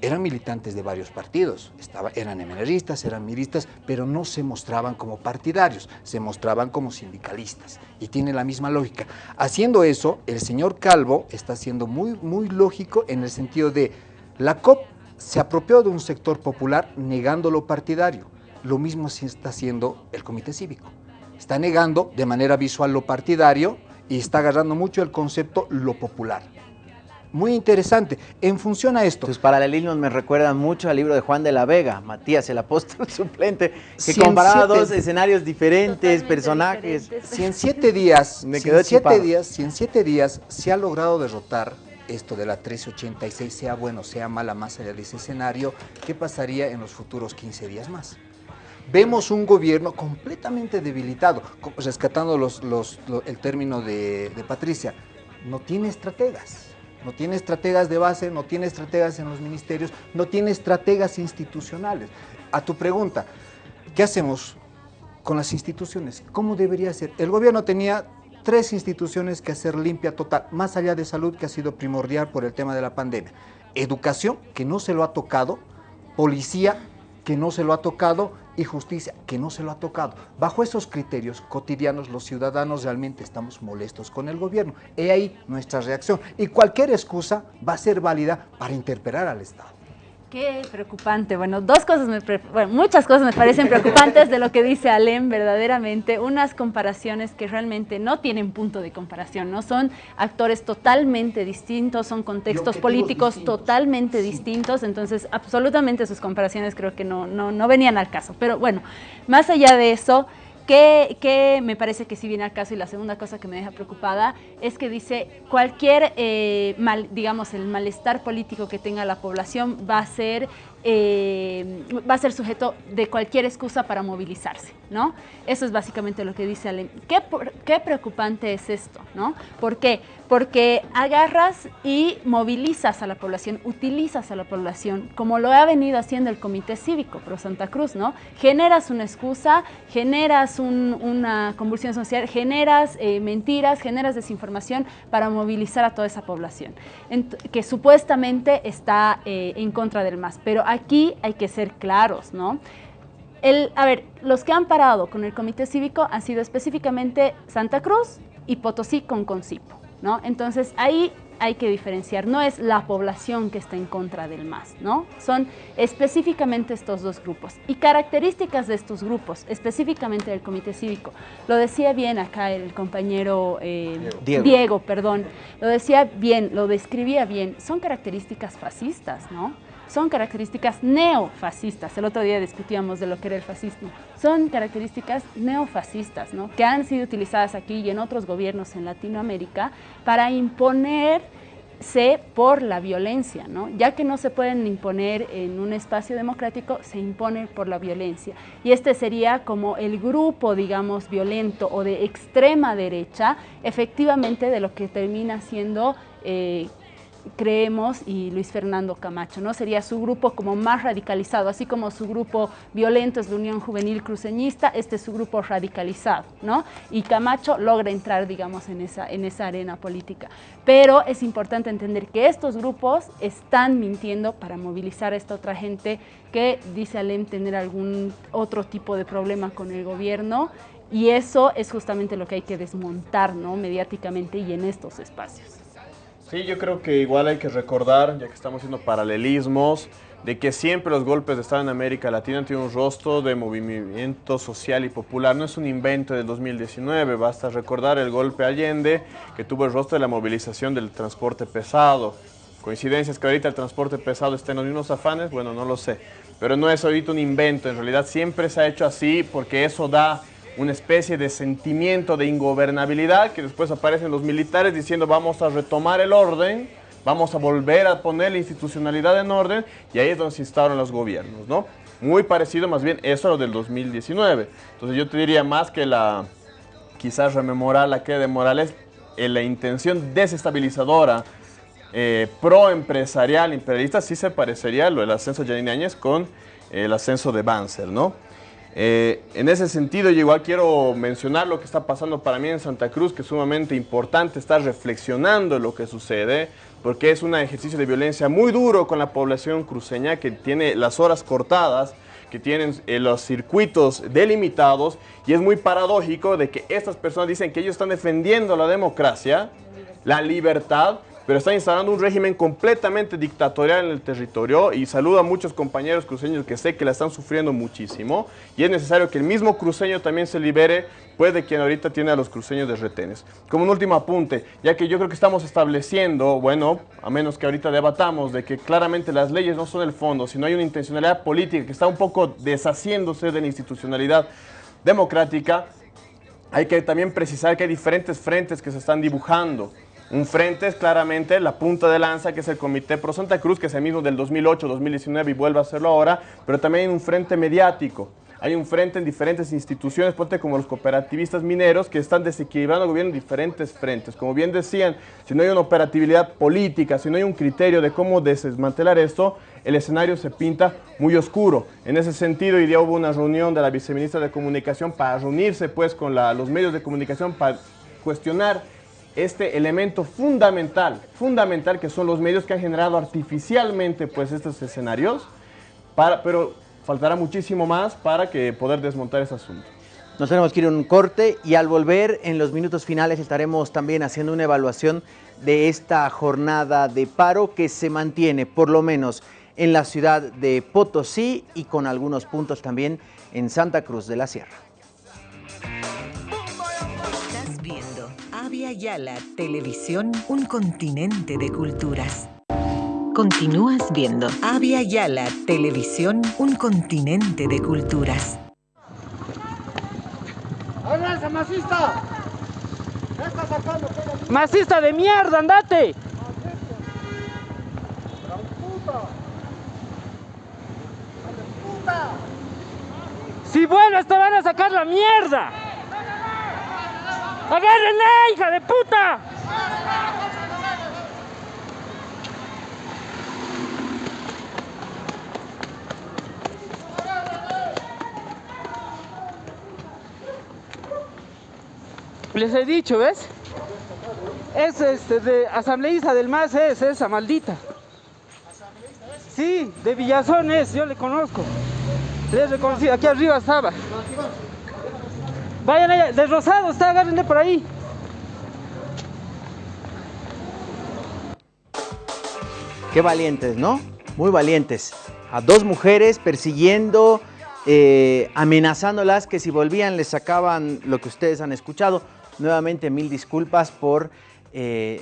M: Eran militantes de varios partidos, eran emeneristas, eran miristas, pero no se mostraban como partidarios, se mostraban como sindicalistas. Y tiene la misma lógica. Haciendo eso, el señor Calvo está siendo muy, muy lógico en el sentido de la COP se apropió de un sector popular negando lo partidario. Lo mismo se está haciendo el Comité Cívico. Está negando de manera visual lo partidario y está agarrando mucho el concepto lo popular. Muy interesante. En función a esto,
A: Tus paralelismos me recuerdan mucho al libro de Juan de la Vega, Matías, el apóstol suplente, que comparaba
M: siete-
A: dos escenarios diferentes, personajes.
M: si en siete días,
A: Me
M: si en siete días, si en siete días se ha logrado derrotar esto de la 1386, sea bueno, sea mala, más allá de ese escenario, ¿qué pasaría en los futuros 15 días más? Vemos un gobierno completamente debilitado, rescatando los- los- lo- el término de, de Patricia, no tiene estrategas. No tiene estrategas de base, no tiene estrategas en los ministerios, no tiene estrategas institucionales. A tu pregunta, ¿qué hacemos con las instituciones? ¿Cómo debería ser? El gobierno tenía tres instituciones que hacer limpia total, más allá de salud, que ha sido primordial por el tema de la pandemia. Educación, que no se lo ha tocado, policía, que no se lo ha tocado, y justicia, que no se lo ha tocado. Bajo esos criterios cotidianos, los ciudadanos realmente estamos molestos con el gobierno. He ahí nuestra reacción. Y cualquier excusa va a ser válida para interpelar al Estado.
D: Qué preocupante. Bueno, dos cosas, me pre- bueno, muchas cosas me parecen preocupantes de lo que dice Alem, verdaderamente. Unas comparaciones que realmente no tienen punto de comparación, ¿no? Son actores totalmente distintos, son contextos políticos
M: distintos.
D: totalmente distintos, entonces absolutamente sus comparaciones creo que no, no, no venían al caso. Pero bueno, más allá de eso, que, me parece que sí viene al caso y la segunda cosa que me deja preocupada es que dice cualquier eh, digamos el malestar político que tenga la población va a ser eh, va a ser sujeto de cualquier excusa para movilizarse, ¿no? Eso es básicamente lo que dice Alem. ¿Qué, qué preocupante es esto, ¿no? ¿Por qué? Porque agarras y movilizas a la población, utilizas a la población, como lo ha venido haciendo el Comité Cívico Pro Santa Cruz, ¿no? Generas una excusa, generas un- una convulsión social, generas eh, mentiras, generas desinformación para movilizar a toda esa población, que supuestamente está eh, en contra del MAS. Pero aquí hay que ser claros, ¿no? El, a ver, los que han parado con el comité cívico han sido específicamente Santa Cruz y Potosí con Concipo, ¿no? Entonces ahí hay que diferenciar, no es la población que está en contra del MAS, ¿no? Son específicamente estos dos grupos y características de estos grupos, específicamente del Comité Cívico. Lo decía bien acá el compañero eh,
A: Diego.
D: Diego, perdón, lo decía bien, lo describía bien, son características fascistas, ¿no? Son características neofascistas. El otro día discutíamos de lo que era el fascismo. Son características neofascistas, ¿no? Que han sido utilizadas aquí y en otros gobiernos en Latinoamérica para imponerse por la violencia, ¿no? Ya que no se pueden imponer en un espacio democrático, se impone por la violencia. Y este sería como el grupo, digamos, violento o de extrema derecha, efectivamente de lo que termina siendo eh, creemos y Luis Fernando Camacho, ¿no? Sería su grupo como más radicalizado, así como su grupo violento es la Unión Juvenil Cruceñista, este es su grupo radicalizado, ¿no? Y Camacho logra entrar, digamos, en esa, en esa arena política. Pero es importante entender que estos grupos están mintiendo para movilizar a esta otra gente que dice Alem tener algún otro tipo de problema con el gobierno y eso es justamente lo que hay que desmontar, ¿no? Mediáticamente y en estos espacios.
E: Sí, yo creo que igual hay que recordar, ya que estamos haciendo paralelismos, de que siempre los golpes de Estado en América Latina tenido un rostro de movimiento social y popular. No es un invento del 2019, basta recordar el golpe Allende, que tuvo el rostro de la movilización del transporte pesado. Coincidencias que ahorita el transporte pesado esté en los mismos afanes, bueno, no lo sé. Pero no es ahorita un invento, en realidad siempre se ha hecho así porque eso da una especie de sentimiento de ingobernabilidad que después aparecen los militares diciendo vamos a retomar el orden, vamos a volver a poner la institucionalidad en orden y ahí es donde se instauran los gobiernos, ¿no? Muy parecido más bien eso a lo del 2019. Entonces yo te diría más que la, quizás rememorar la que de Morales, en la intención desestabilizadora eh, pro-empresarial, imperialista, sí se parecería lo del ascenso de Janine Áñez con el ascenso de Banzer, ¿no? Eh, en ese sentido, yo igual quiero mencionar lo que está pasando para mí en Santa Cruz, que es sumamente importante estar reflexionando lo que sucede, porque es un ejercicio de violencia muy duro con la población cruceña que tiene las horas cortadas, que tienen eh, los circuitos delimitados, y es muy paradójico de que estas personas dicen que ellos están defendiendo la democracia, la libertad, pero está instalando un régimen completamente dictatorial en el territorio y saludo a muchos compañeros cruceños que sé que la están sufriendo muchísimo y es necesario que el mismo cruceño también se libere pues de quien ahorita tiene a los cruceños de retenes. Como un último apunte, ya que yo creo que estamos estableciendo, bueno, a menos que ahorita debatamos, de que claramente las leyes no son el fondo, sino hay una intencionalidad política que está un poco deshaciéndose de la institucionalidad democrática, hay que también precisar que hay diferentes frentes que se están dibujando. Un frente es claramente la punta de lanza, que es el Comité Pro Santa Cruz, que es el mismo del 2008, 2019 y vuelve a hacerlo ahora, pero también hay un frente mediático. Hay un frente en diferentes instituciones, ponte como los cooperativistas mineros, que están desequilibrando el gobierno en diferentes frentes. Como bien decían, si no hay una operatividad política, si no hay un criterio de cómo desmantelar esto, el escenario se pinta muy oscuro. En ese sentido, hoy día hubo una reunión de la viceministra de Comunicación para reunirse pues con los medios de comunicación para cuestionar este elemento fundamental, fundamental que son los medios que han generado artificialmente pues estos escenarios, pero faltará muchísimo más para que poder desmontar ese asunto.
A: Nos tenemos que ir a un corte y al volver en los minutos finales estaremos también haciendo una evaluación de esta jornada de paro que se mantiene por lo menos en la ciudad de Potosí y con algunos puntos también en Santa Cruz de la Sierra.
N: Estás viendo Avia Yala Televisión, un continente de culturas. Continúas viendo Avia Yala Televisión, un continente de culturas.
O: ¡Avanza, masista! ¿Qué está sacando? ¡Masista de mierda, andate! Si vuelves te van a sacar la mierda. ¡Agárrenle, hija de puta! Les he dicho, ¿ves? Es este de asambleísta del MAS, es esa maldita. Sí, de Villazón es, yo le conozco. Le he reconocido, aquí arriba estaba. Vayan allá, de Rosado está, agárrenle por ahí.
A: Qué valientes, ¿no? Muy valientes. A dos mujeres persiguiendo, eh, amenazándolas que si volvían les sacaban lo que ustedes han escuchado. Nuevamente mil disculpas por, eh,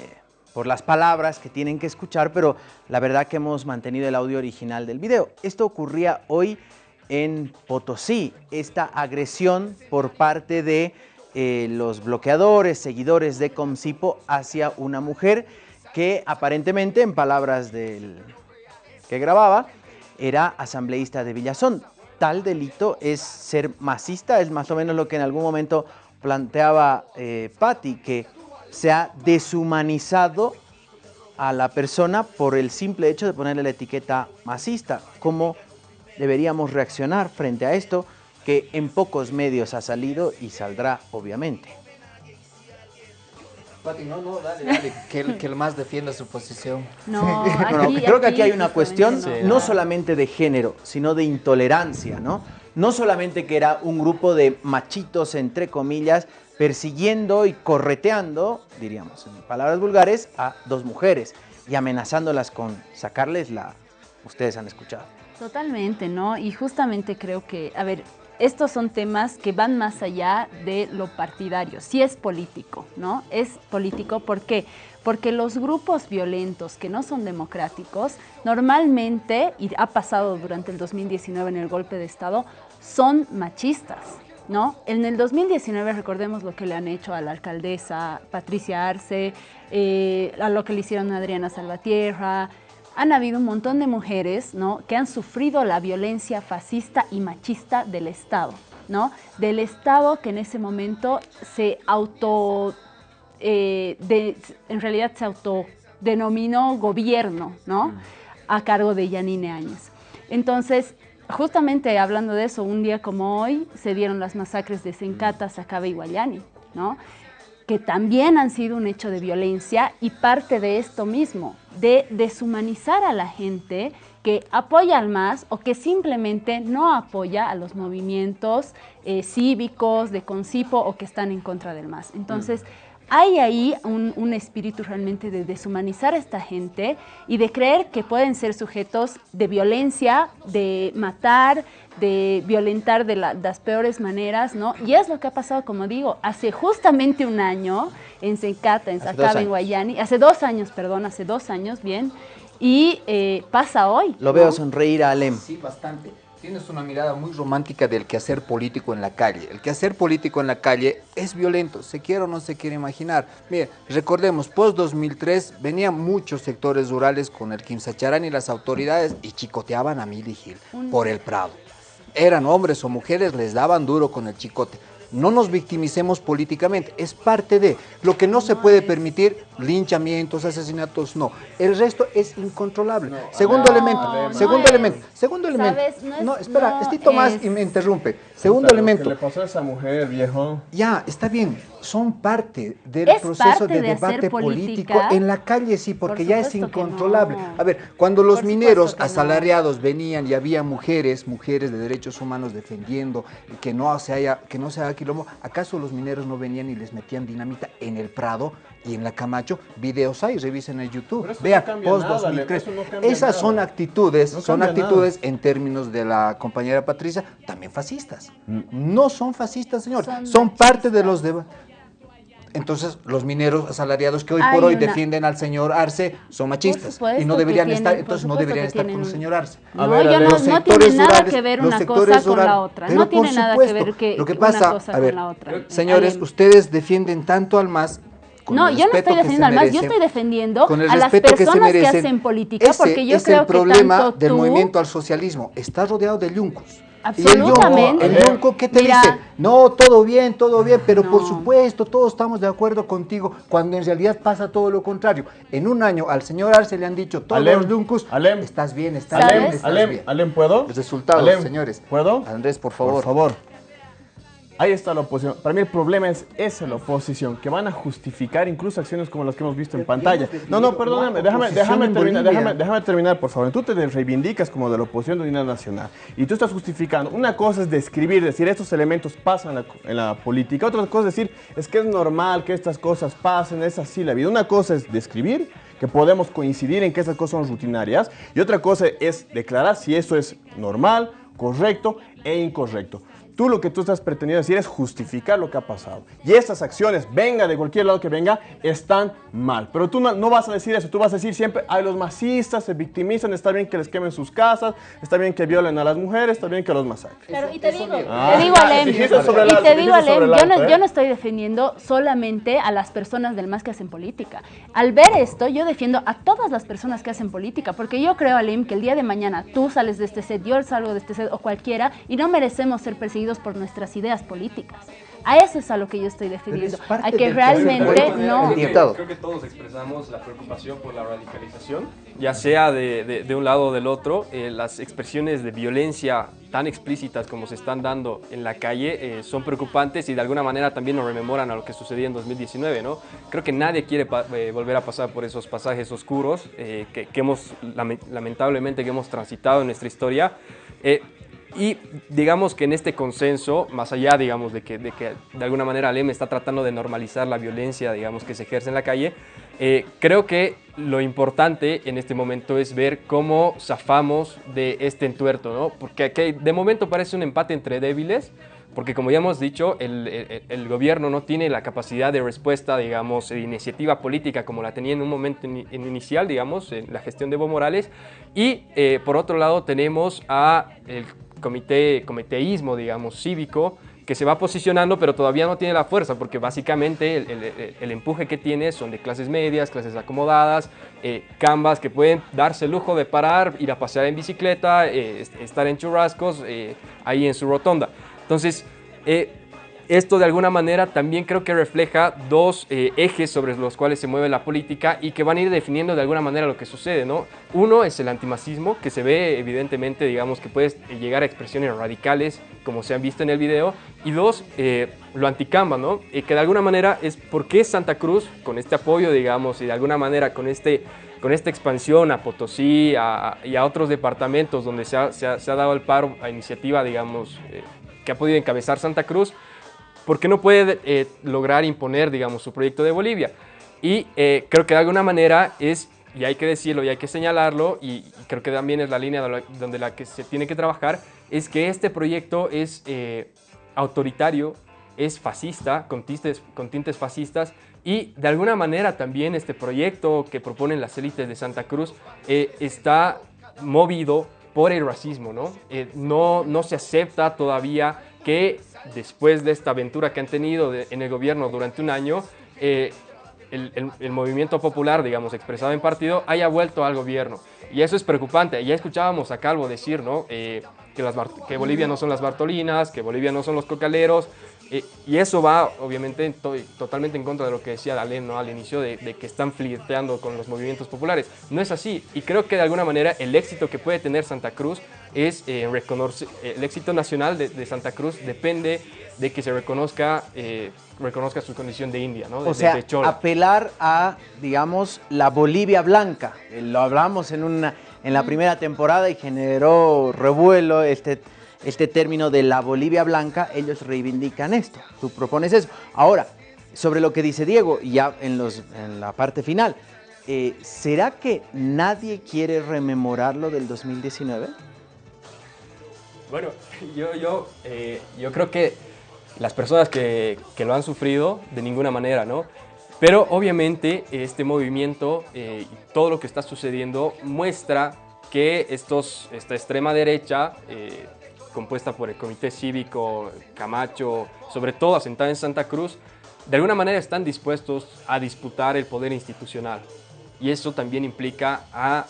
A: por las palabras que tienen que escuchar, pero la verdad que hemos mantenido el audio original del video. Esto ocurría hoy en Potosí, esta agresión por parte de eh, los bloqueadores, seguidores de Comcipo hacia una mujer que aparentemente, en palabras del que grababa, era asambleísta de Villazón. Tal delito es ser masista, es más o menos lo que en algún momento planteaba eh, Patti, que se ha deshumanizado a la persona por el simple hecho de ponerle la etiqueta masista. ¿Cómo deberíamos reaccionar frente a esto que en pocos medios ha salido y saldrá obviamente?
M: Pati, no, no, dale, dale, que el, que el más defienda su posición.
D: No,
A: No, no,
D: aquí-
A: creo que aquí hay una cuestión
D: no
A: solamente de género, sino de intolerancia, ¿no? No solamente que era un grupo de machitos, entre comillas, persiguiendo y correteando, diríamos en palabras vulgares, a dos mujeres y amenazándolas con sacarles la... Ustedes han escuchado.
D: Totalmente, ¿no? Y justamente creo que, a ver, estos son temas que van más allá de lo partidario. Sí es político, ¿no? Es político, ¿por qué? Porque los grupos violentos que no son democráticos, normalmente, y ha pasado durante el 2019 en el golpe de Estado, son machistas, ¿no? En el 2019 recordemos lo que le han hecho a la alcaldesa Patricia Arce, eh, a lo que le hicieron a Adriana Salvatierra, han habido un montón de mujeres ¿no? que han sufrido la violencia fascista y machista del Estado, ¿no? Del Estado que en ese momento se auto, eh, en realidad se autodenominó gobierno, ¿no? A cargo de Yanine Áñez. Entonces, justamente hablando de eso, un día como hoy se dieron las masacres de Sencata, Sacaba y Guayani, ¿no? que también han sido un hecho de violencia y parte de esto mismo, de deshumanizar a la gente que apoya al MAS o que simplemente no apoya a los movimientos eh, cívicos de Concipo o que están en contra del MAS. Entonces, hay ahí un, un espíritu realmente de deshumanizar a esta gente y de creer que pueden ser sujetos de violencia, de matar, de violentar de la- las peores maneras, ¿no? Y es lo que ha pasado, como digo, hace justamente un año en Sencata, en Sacaba, en. Guayani, hace dos años, perdón, hace dos años, bien, y eh, pasa hoy.
A: Lo veo sonreír a Alem.
M: Sí, bastante. Tienes una mirada muy romántica del quehacer político en la calle. El quehacer político en la calle es violento, se quiere o no se quiere imaginar. Mire, recordemos, post-2003 venían muchos sectores rurales con el Quimsacharán y las autoridades y chicoteaban a Mili Gil por el Prado. Eran hombres o mujeres, les daban duro con el chicote. No nos victimicemos políticamente, es parte de lo que no se puede permitir, linchamientos, asesinatos, no. El resto es incontrolable. segundo
D: no,
M: elemento,
D: no
M: segundo
D: es.
M: elemento, segundo elemento.
D: ¿Sabes? No es-
M: No, espera,
D: no
M: Estito más
D: es.
M: y me interrumpe. Segundo
E: Puta, lo
M: elemento.
E: que le pasó a esa mujer, viejo?
M: Ya, está bien, son parte del
D: Es
M: proceso
D: parte
M: de debate político en la calle, sí, porque
D: Por
M: ya es incontrolable.
D: no.
M: A ver, cuando los
D: Por
M: mineros
D: no.
M: asalariados venían y había mujeres, mujeres de derechos humanos defendiendo que no se haya, que no se haga quilombo, ¿acaso los mineros no venían y les metían dinamita en el Prado y en la Camacho? Videos hay, revisen en YouTube.
E: Pero eso
M: Vean,
E: no
M: post
E: nada,
M: 2003.
E: eso no cambia
M: Esas son actitudes,
E: No
M: son actitudes en términos de la compañera Patricia, también fascistas.
E: Mm.
M: No son fascistas, señor.
D: Son
M: Son, parte de los debates. Entonces, los mineros asalariados que hoy
D: Hay
M: por hoy
D: una-
M: defienden al señor Arce son machistas
D: supuesto
M: y no
D: que
M: deberían
D: tienen-
M: estar, entonces no deberían
D: que
M: estar con el señor Arce.
D: No, yo no, tiene nada
M: rurales,
D: que ver una cosa con la otra.
M: Pero
D: No tiene nada que ver que
M: lo que
D: una
M: pasa,
D: cosa
M: a ver,
D: con la otra.
M: Señores, ustedes defienden tanto al MAS con
D: No, yo no estoy
M: que
D: defendiendo al MAS, yo estoy defendiendo
M: con el
D: a las
M: que
D: personas que,
M: merecen.
D: hacen política,
M: Ese
D: porque yo
M: es
D: creo
M: el
D: que
M: problema
D: tanto
M: del
D: tú-
M: movimiento al socialismo. Está rodeado de yuncos.
D: Absolutamente.
M: Y el yunco, el yunco, ¿qué te
D: Mira.
M: dice? No, todo bien, todo bien, pero por supuesto, todos estamos de acuerdo contigo, cuando en realidad pasa todo lo contrario. En un año al señor Arce le han dicho todos
E: Alem,
M: los yuncos,
E: Alem.
M: estás bien, estás
E: Alem,
M: bien, estás
E: Alem,
M: bien.
E: Alem, ¿puedo?
M: Los resultados,
E: Alem,
M: señores.
E: ¿Puedo?
M: Andrés, por favor.
E: Por favor. Ahí está la oposición. Para mí el problema es esa la oposición, que van a justificar incluso acciones como las que hemos visto en pantalla. No, no, perdóname, déjame, déjame terminar, déjame terminar, por favor. Tú te reivindicas como de la oposición de unidad nacional y tú estás justificando. Una cosa es describir, decir estos elementos pasan en la, en la política. Otra cosa es decir, es que es normal que estas cosas pasen, es así la vida. Una cosa es describir que podemos coincidir en que esas cosas son rutinarias. Y otra cosa es declarar si eso es normal, correcto e incorrecto. Tú lo que tú estás pretendiendo decir es justificar lo que ha pasado. Y estas acciones, venga de cualquier lado que venga, están mal. Pero tú no, no vas a decir eso, tú vas a decir siempre, ay, los masistas se victimizan, está bien que les quemen sus casas, está bien que violen a las mujeres, está bien que los masacren.
D: Claro, y te digo,
E: Ah,
D: te digo
E: claro,
D: Alem, y te digo Alem, yo no,
E: ¿eh?
D: yo no estoy defendiendo solamente a las personas del MAS que hacen política. Al ver esto, yo defiendo a todas las personas que hacen política, porque yo creo, Alem, que el día de mañana tú sales de este set, yo salgo de este set o cualquiera, y no merecemos ser perseguidos por nuestras ideas políticas. A eso es a lo que yo estoy defendiendo, a que realmente no...
G: Creo que, creo que todos expresamos la preocupación por la radicalización, ya sea de, de- de un lado o del otro. Eh, las expresiones de violencia tan explícitas como se están dando en la calle eh, son preocupantes y de alguna manera también nos rememoran a lo que sucedía en 2019. ¿no? Creo que nadie quiere eh, volver a pasar por esos pasajes oscuros eh, que, que hemos, lame- lamentablemente, que hemos transitado en nuestra historia. Y digamos que en este consenso, más allá, digamos, de que de, que de alguna manera Alem está tratando de normalizar la violencia, digamos, que se ejerce en la calle, eh, creo que lo importante en este momento es ver cómo zafamos de este entuerto, ¿no? Porque de momento parece un empate entre débiles, porque como ya hemos dicho, el, el- gobierno no tiene la capacidad de respuesta, digamos, de iniciativa política como la tenía en un momento ini- en inicial, digamos, en la gestión de Evo Morales. Y eh, por otro lado tenemos a comité, comiteísmo, digamos, cívico, que se va posicionando, pero todavía no tiene la fuerza, porque básicamente el, empuje que tiene son de clases medias, clases acomodadas, eh, cambas que pueden darse el lujo de parar, ir a pasear en bicicleta, eh, est- estar en churrascos, eh, ahí en su rotonda. Entonces, eh, esto de alguna manera también creo que refleja dos eh, ejes sobre los cuales se mueve la política y que van a ir definiendo de alguna manera lo que sucede, ¿no? Uno es el antimacismo, que se ve evidentemente, digamos, que puede llegar a expresiones radicales, como se han visto en el video, y dos, eh, lo anticamba, ¿no? Eh, que de alguna manera es por qué Santa Cruz, con este apoyo, digamos, y de alguna manera con este con esta expansión a Potosí y a otros departamentos donde se ha, se ha- se ha dado el paro a iniciativa, digamos, eh, que ha podido encabezar Santa Cruz, ¿por qué no puede eh, lograr imponer, digamos, su proyecto de Bolivia? Y eh, creo que de alguna manera es, y hay que decirlo y hay que señalarlo, y, y creo que también es la línea de la- donde la que se tiene que trabajar, es que este proyecto es eh, autoritario, es fascista, con tintes, con tintes fascistas, y de alguna manera también este proyecto que proponen las élites de Santa Cruz eh, está movido por el racismo, ¿no? Eh, no, no se acepta todavía que después de esta aventura que han tenido en el gobierno durante un año, eh, el, movimiento popular, digamos, expresado en partido, haya vuelto al gobierno. Y eso es preocupante. Ya escuchábamos a Calvo decir, ¿no? Eh, que, las que Bolivia no son las Bartolinas, que Bolivia no son los cocaleros. eh, y eso va, obviamente, en to- totalmente en contra de lo que decía Dalén ¿no? al inicio, de que están flirteando con los movimientos populares. No es así. Y creo que de alguna manera el éxito que puede tener Santa Cruz es eh, reconocer, el éxito nacional de, de Santa Cruz depende de que se reconozca, eh, reconozca su condición de India, ¿no? De-
A: O sea,
G: de chola.
A: apelar a, digamos, la Bolivia blanca. Eh, Lo hablamos en, una, en la primera temporada y generó revuelo este, este término de la Bolivia blanca. Ellos reivindican esto. Tú propones eso. Ahora, sobre lo que dice Diego, y ya en, los, en la parte final, eh, ¿será que nadie quiere rememorar lo del 2019?
G: Bueno, yo, yo, eh, yo creo que las personas que, que lo han sufrido, de ninguna manera, ¿no? Pero obviamente este movimiento eh, y todo lo que está sucediendo muestra que estos, esta extrema derecha, eh, compuesta por el Comité Cívico, Camacho, sobre todo asentada en Santa Cruz, de alguna manera están dispuestos a disputar el poder institucional. Y eso también implica a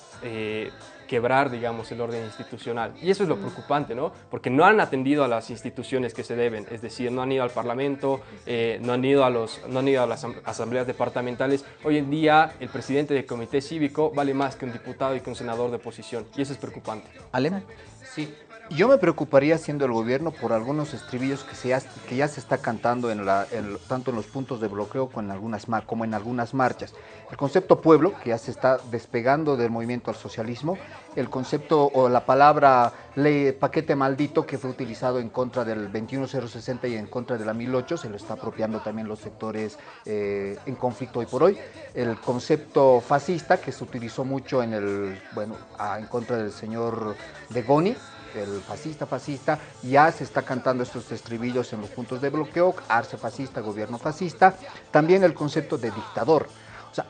G: quebrar, digamos, el orden institucional. Y eso es lo preocupante, ¿no? Porque no han atendido a las instituciones que se deben, es decir, no han ido al Parlamento, eh, no, han ido a los, no han ido a las asam- asambleas departamentales. Hoy en día el presidente del comité cívico vale más que un diputado y que un senador de oposición, y eso es preocupante.
A: ¿Alem?
M: Sí, Yo me preocuparía siendo el gobierno por algunos estribillos que, se ya, se está cantando en la, tanto en los puntos de bloqueo como en, algunas, como en algunas marchas. El concepto pueblo, que ya se está despegando del movimiento al socialismo, el concepto o la palabra ley, paquete maldito que fue utilizado en contra del 21060 y en contra de la 1008, se lo está apropiando también los sectores eh, en conflicto hoy por hoy. El concepto fascista que se utilizó mucho en el, bueno, ah, en contra del señor de Goni, el fascista, fascista, ya se está cantando estos estribillos en los puntos de bloqueo, arce fascista, gobierno fascista, también el concepto de dictador. O sea,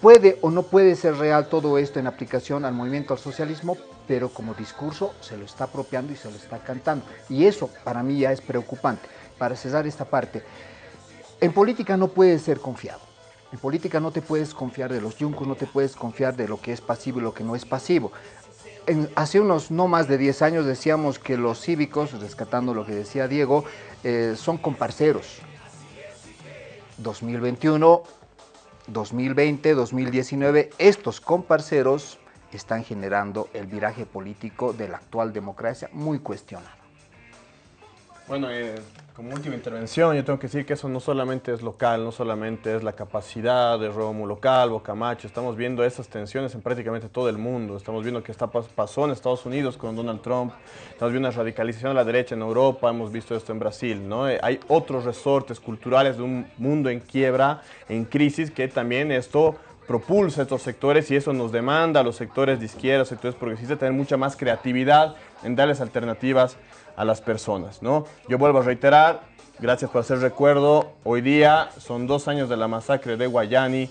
M: puede o no puede ser real todo esto en aplicación al movimiento al socialismo, pero como discurso se lo está apropiando y se lo está cantando. Y eso para mí ya es preocupante. Para cesar esta parte, en política no puedes ser confiado. En política no te puedes confiar de los yuncos, no te puedes confiar de lo que es pasivo y lo que no es pasivo. Hace unos no más de 10 años decíamos que los cívicos, rescatando lo que decía Diego, eh, son comparceros. 2021, 2020, 2019, estos comparceros están generando el viraje político de la actual democracia muy cuestionado.
E: Bueno, eh, como última intervención, yo tengo que decir que eso no solamente es local, no solamente es la capacidad de Rómulo Calvo, Camacho, estamos viendo esas tensiones en prácticamente todo el mundo, estamos viendo que está, pas- pasó en Estados Unidos con Donald Trump, estamos viendo una radicalización de la derecha en Europa, hemos visto esto en Brasil, ¿no? Eh, hay otros resortes culturales de un mundo en quiebra, en crisis, que también esto propulsa estos sectores y eso nos demanda a los sectores de izquierda, sectores progresistas, tener mucha más creatividad en darles alternativas a las personas, ¿no? Yo vuelvo a reiterar, gracias por hacer recuerdo, hoy día son dos años de la masacre de Guayani,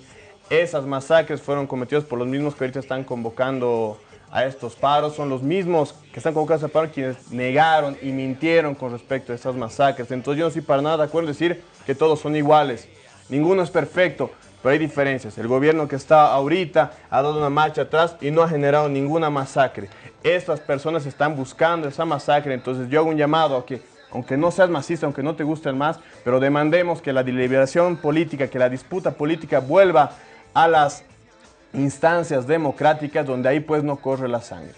E: esas masacres fueron cometidas por los mismos que ahorita están convocando a estos paros, son los mismos que están convocados a paro quienes negaron y mintieron con respecto a esas masacres, entonces yo no estoy para nada de acuerdo en decir que todos son iguales, ninguno es perfecto, pero hay diferencias. El gobierno que está ahorita ha dado una marcha atrás y no ha generado ninguna masacre. Estas personas están buscando esa masacre, entonces yo hago un llamado a que, aunque no seas masista, aunque no te guste el más, pero demandemos que la deliberación política, que la disputa política vuelva a las instancias democráticas donde ahí pues no corre la sangre.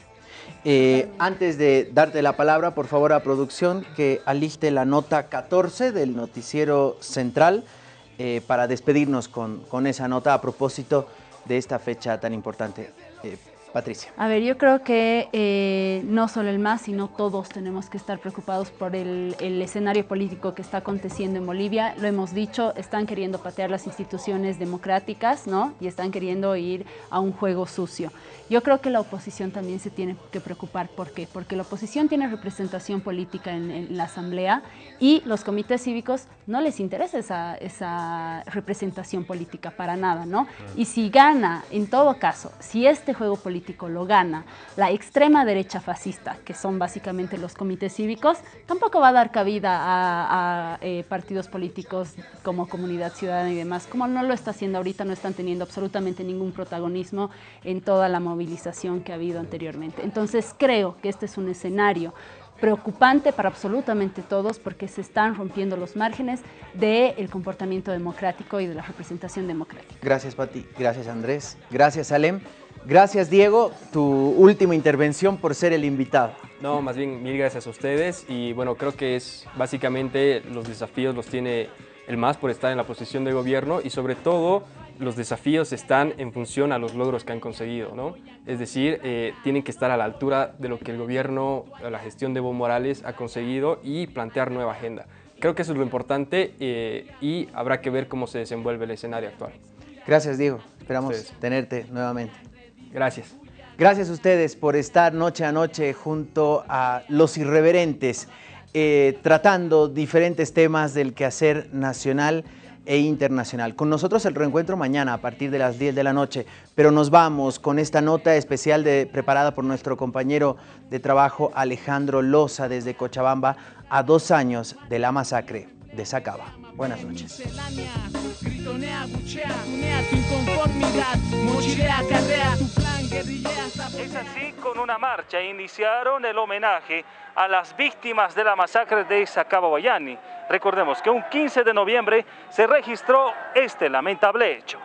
A: Eh, antes de darte la palabra, por favor a producción que aliste la nota 14 del noticiero central eh, para despedirnos con, con esa nota a propósito de esta fecha tan importante. Eh, Patricia.
D: A ver, yo creo que eh, no solo el MAS, sino todos tenemos que estar preocupados por el, el escenario político que está aconteciendo en Bolivia. Lo hemos dicho, están queriendo patear las instituciones democráticas, ¿no? Y están queriendo ir a un juego sucio. Yo creo que la oposición también se tiene que preocupar. ¿Por qué? Porque la oposición tiene representación política en, en la asamblea y los comités cívicos no les interesa esa, esa representación política para nada, ¿no? Y si gana, en todo caso, si este juego político lo gana la extrema derecha fascista, que son básicamente los comités cívicos, tampoco va a dar cabida a, a, eh, partidos políticos como Comunidad Ciudadana y demás. Como no lo está haciendo ahorita, no están teniendo absolutamente ningún protagonismo en toda la movilización que ha habido anteriormente. Entonces creo que este es un escenario preocupante para absolutamente todos porque se están rompiendo los márgenes del comportamiento democrático y de la representación democrática.
A: Gracias, Pati. Gracias, Andrés. Gracias, Alem. Gracias, Diego. Tu última intervención por ser el invitado.
G: No, más bien mil gracias a ustedes y bueno, creo que es básicamente los desafíos los tiene el MAS por estar en la posición de gobierno y sobre todo los desafíos están en función a los logros que han conseguido, ¿no? Es decir, eh, tienen que estar a la altura de lo que el gobierno, la gestión de Evo Morales ha conseguido y plantear nueva agenda. Creo que eso es lo importante eh, y habrá que ver cómo se desenvuelve el escenario actual.
A: Gracias, Diego. Esperamos tenerte nuevamente.
G: Gracias.
A: Gracias a ustedes por estar noche a noche junto a los irreverentes, eh, tratando diferentes temas del quehacer nacional e internacional. Con nosotros el reencuentro mañana a partir de las 10 de la noche, pero nos vamos con esta nota especial de, preparada por nuestro compañero de trabajo Alejandro Loza desde Cochabamba a dos años de la masacre de Sacaba. Buenas noches.
P: Es así, con una marcha iniciaron el homenaje a las víctimas de la masacre de Sacaba Guayani. Recordemos que un 15 de noviembre se registró este lamentable hecho.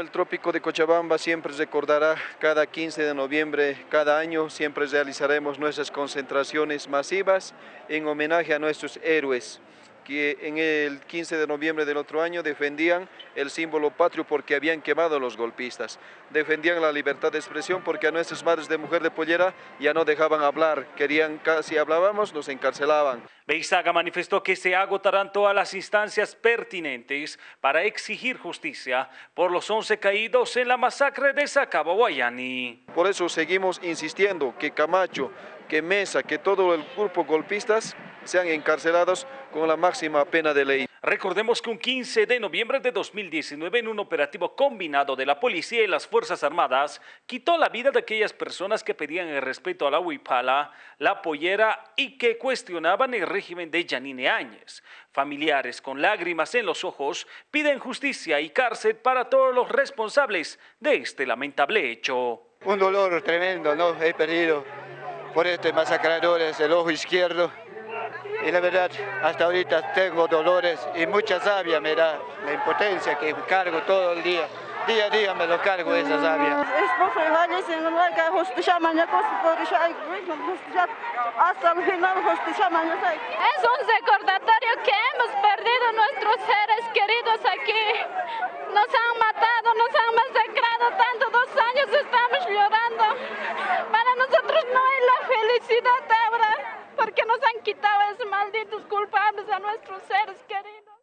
K: El
Q: Trópico de Cochabamba siempre recordará cada 15 de noviembre, cada año, siempre realizaremos nuestras concentraciones masivas en homenaje a nuestros héroes que en el 15 de noviembre del otro año defendían el símbolo patrio porque habían quemado a los golpistas. Defendían la libertad de expresión porque a nuestras madres de mujer de pollera ya no dejaban hablar, querían, si hablábamos nos encarcelaban.
P: Beizaga manifestó que se agotarán todas las instancias pertinentes para exigir justicia por los 11 caídos en la masacre de Sacaba Guayani.
Q: Por eso seguimos insistiendo que Camacho, que Mesa, que todo el grupo golpistas sean encarcelados con la máxima pena de ley.
P: Recordemos que un 15 de noviembre de 2019, en un operativo combinado de la policía y las Fuerzas Armadas, quitó la vida de aquellas personas que pedían el respeto a la huipala, la pollera y que cuestionaban el régimen de Yanine Áñez. Familiares con lágrimas en los ojos piden justicia y cárcel para todos los responsables de este lamentable hecho.
R: Un dolor tremendo, ¿no? He perdido por este masacradores el ojo izquierdo y la verdad hasta ahorita tengo dolores y mucha sabia me da la impotencia que cargo todo el día. Día a día me lo cargo esa sabia.
S: Hasta el final Es un recordatorio que hemos perdido nuestros seres queridos aquí. Nos han matado, nos han masacrado tanto, dos años estamos llorando. Para nosotros no hay la felicidad ahora porque nos han quitado esos malditos culpables a nuestros seres queridos.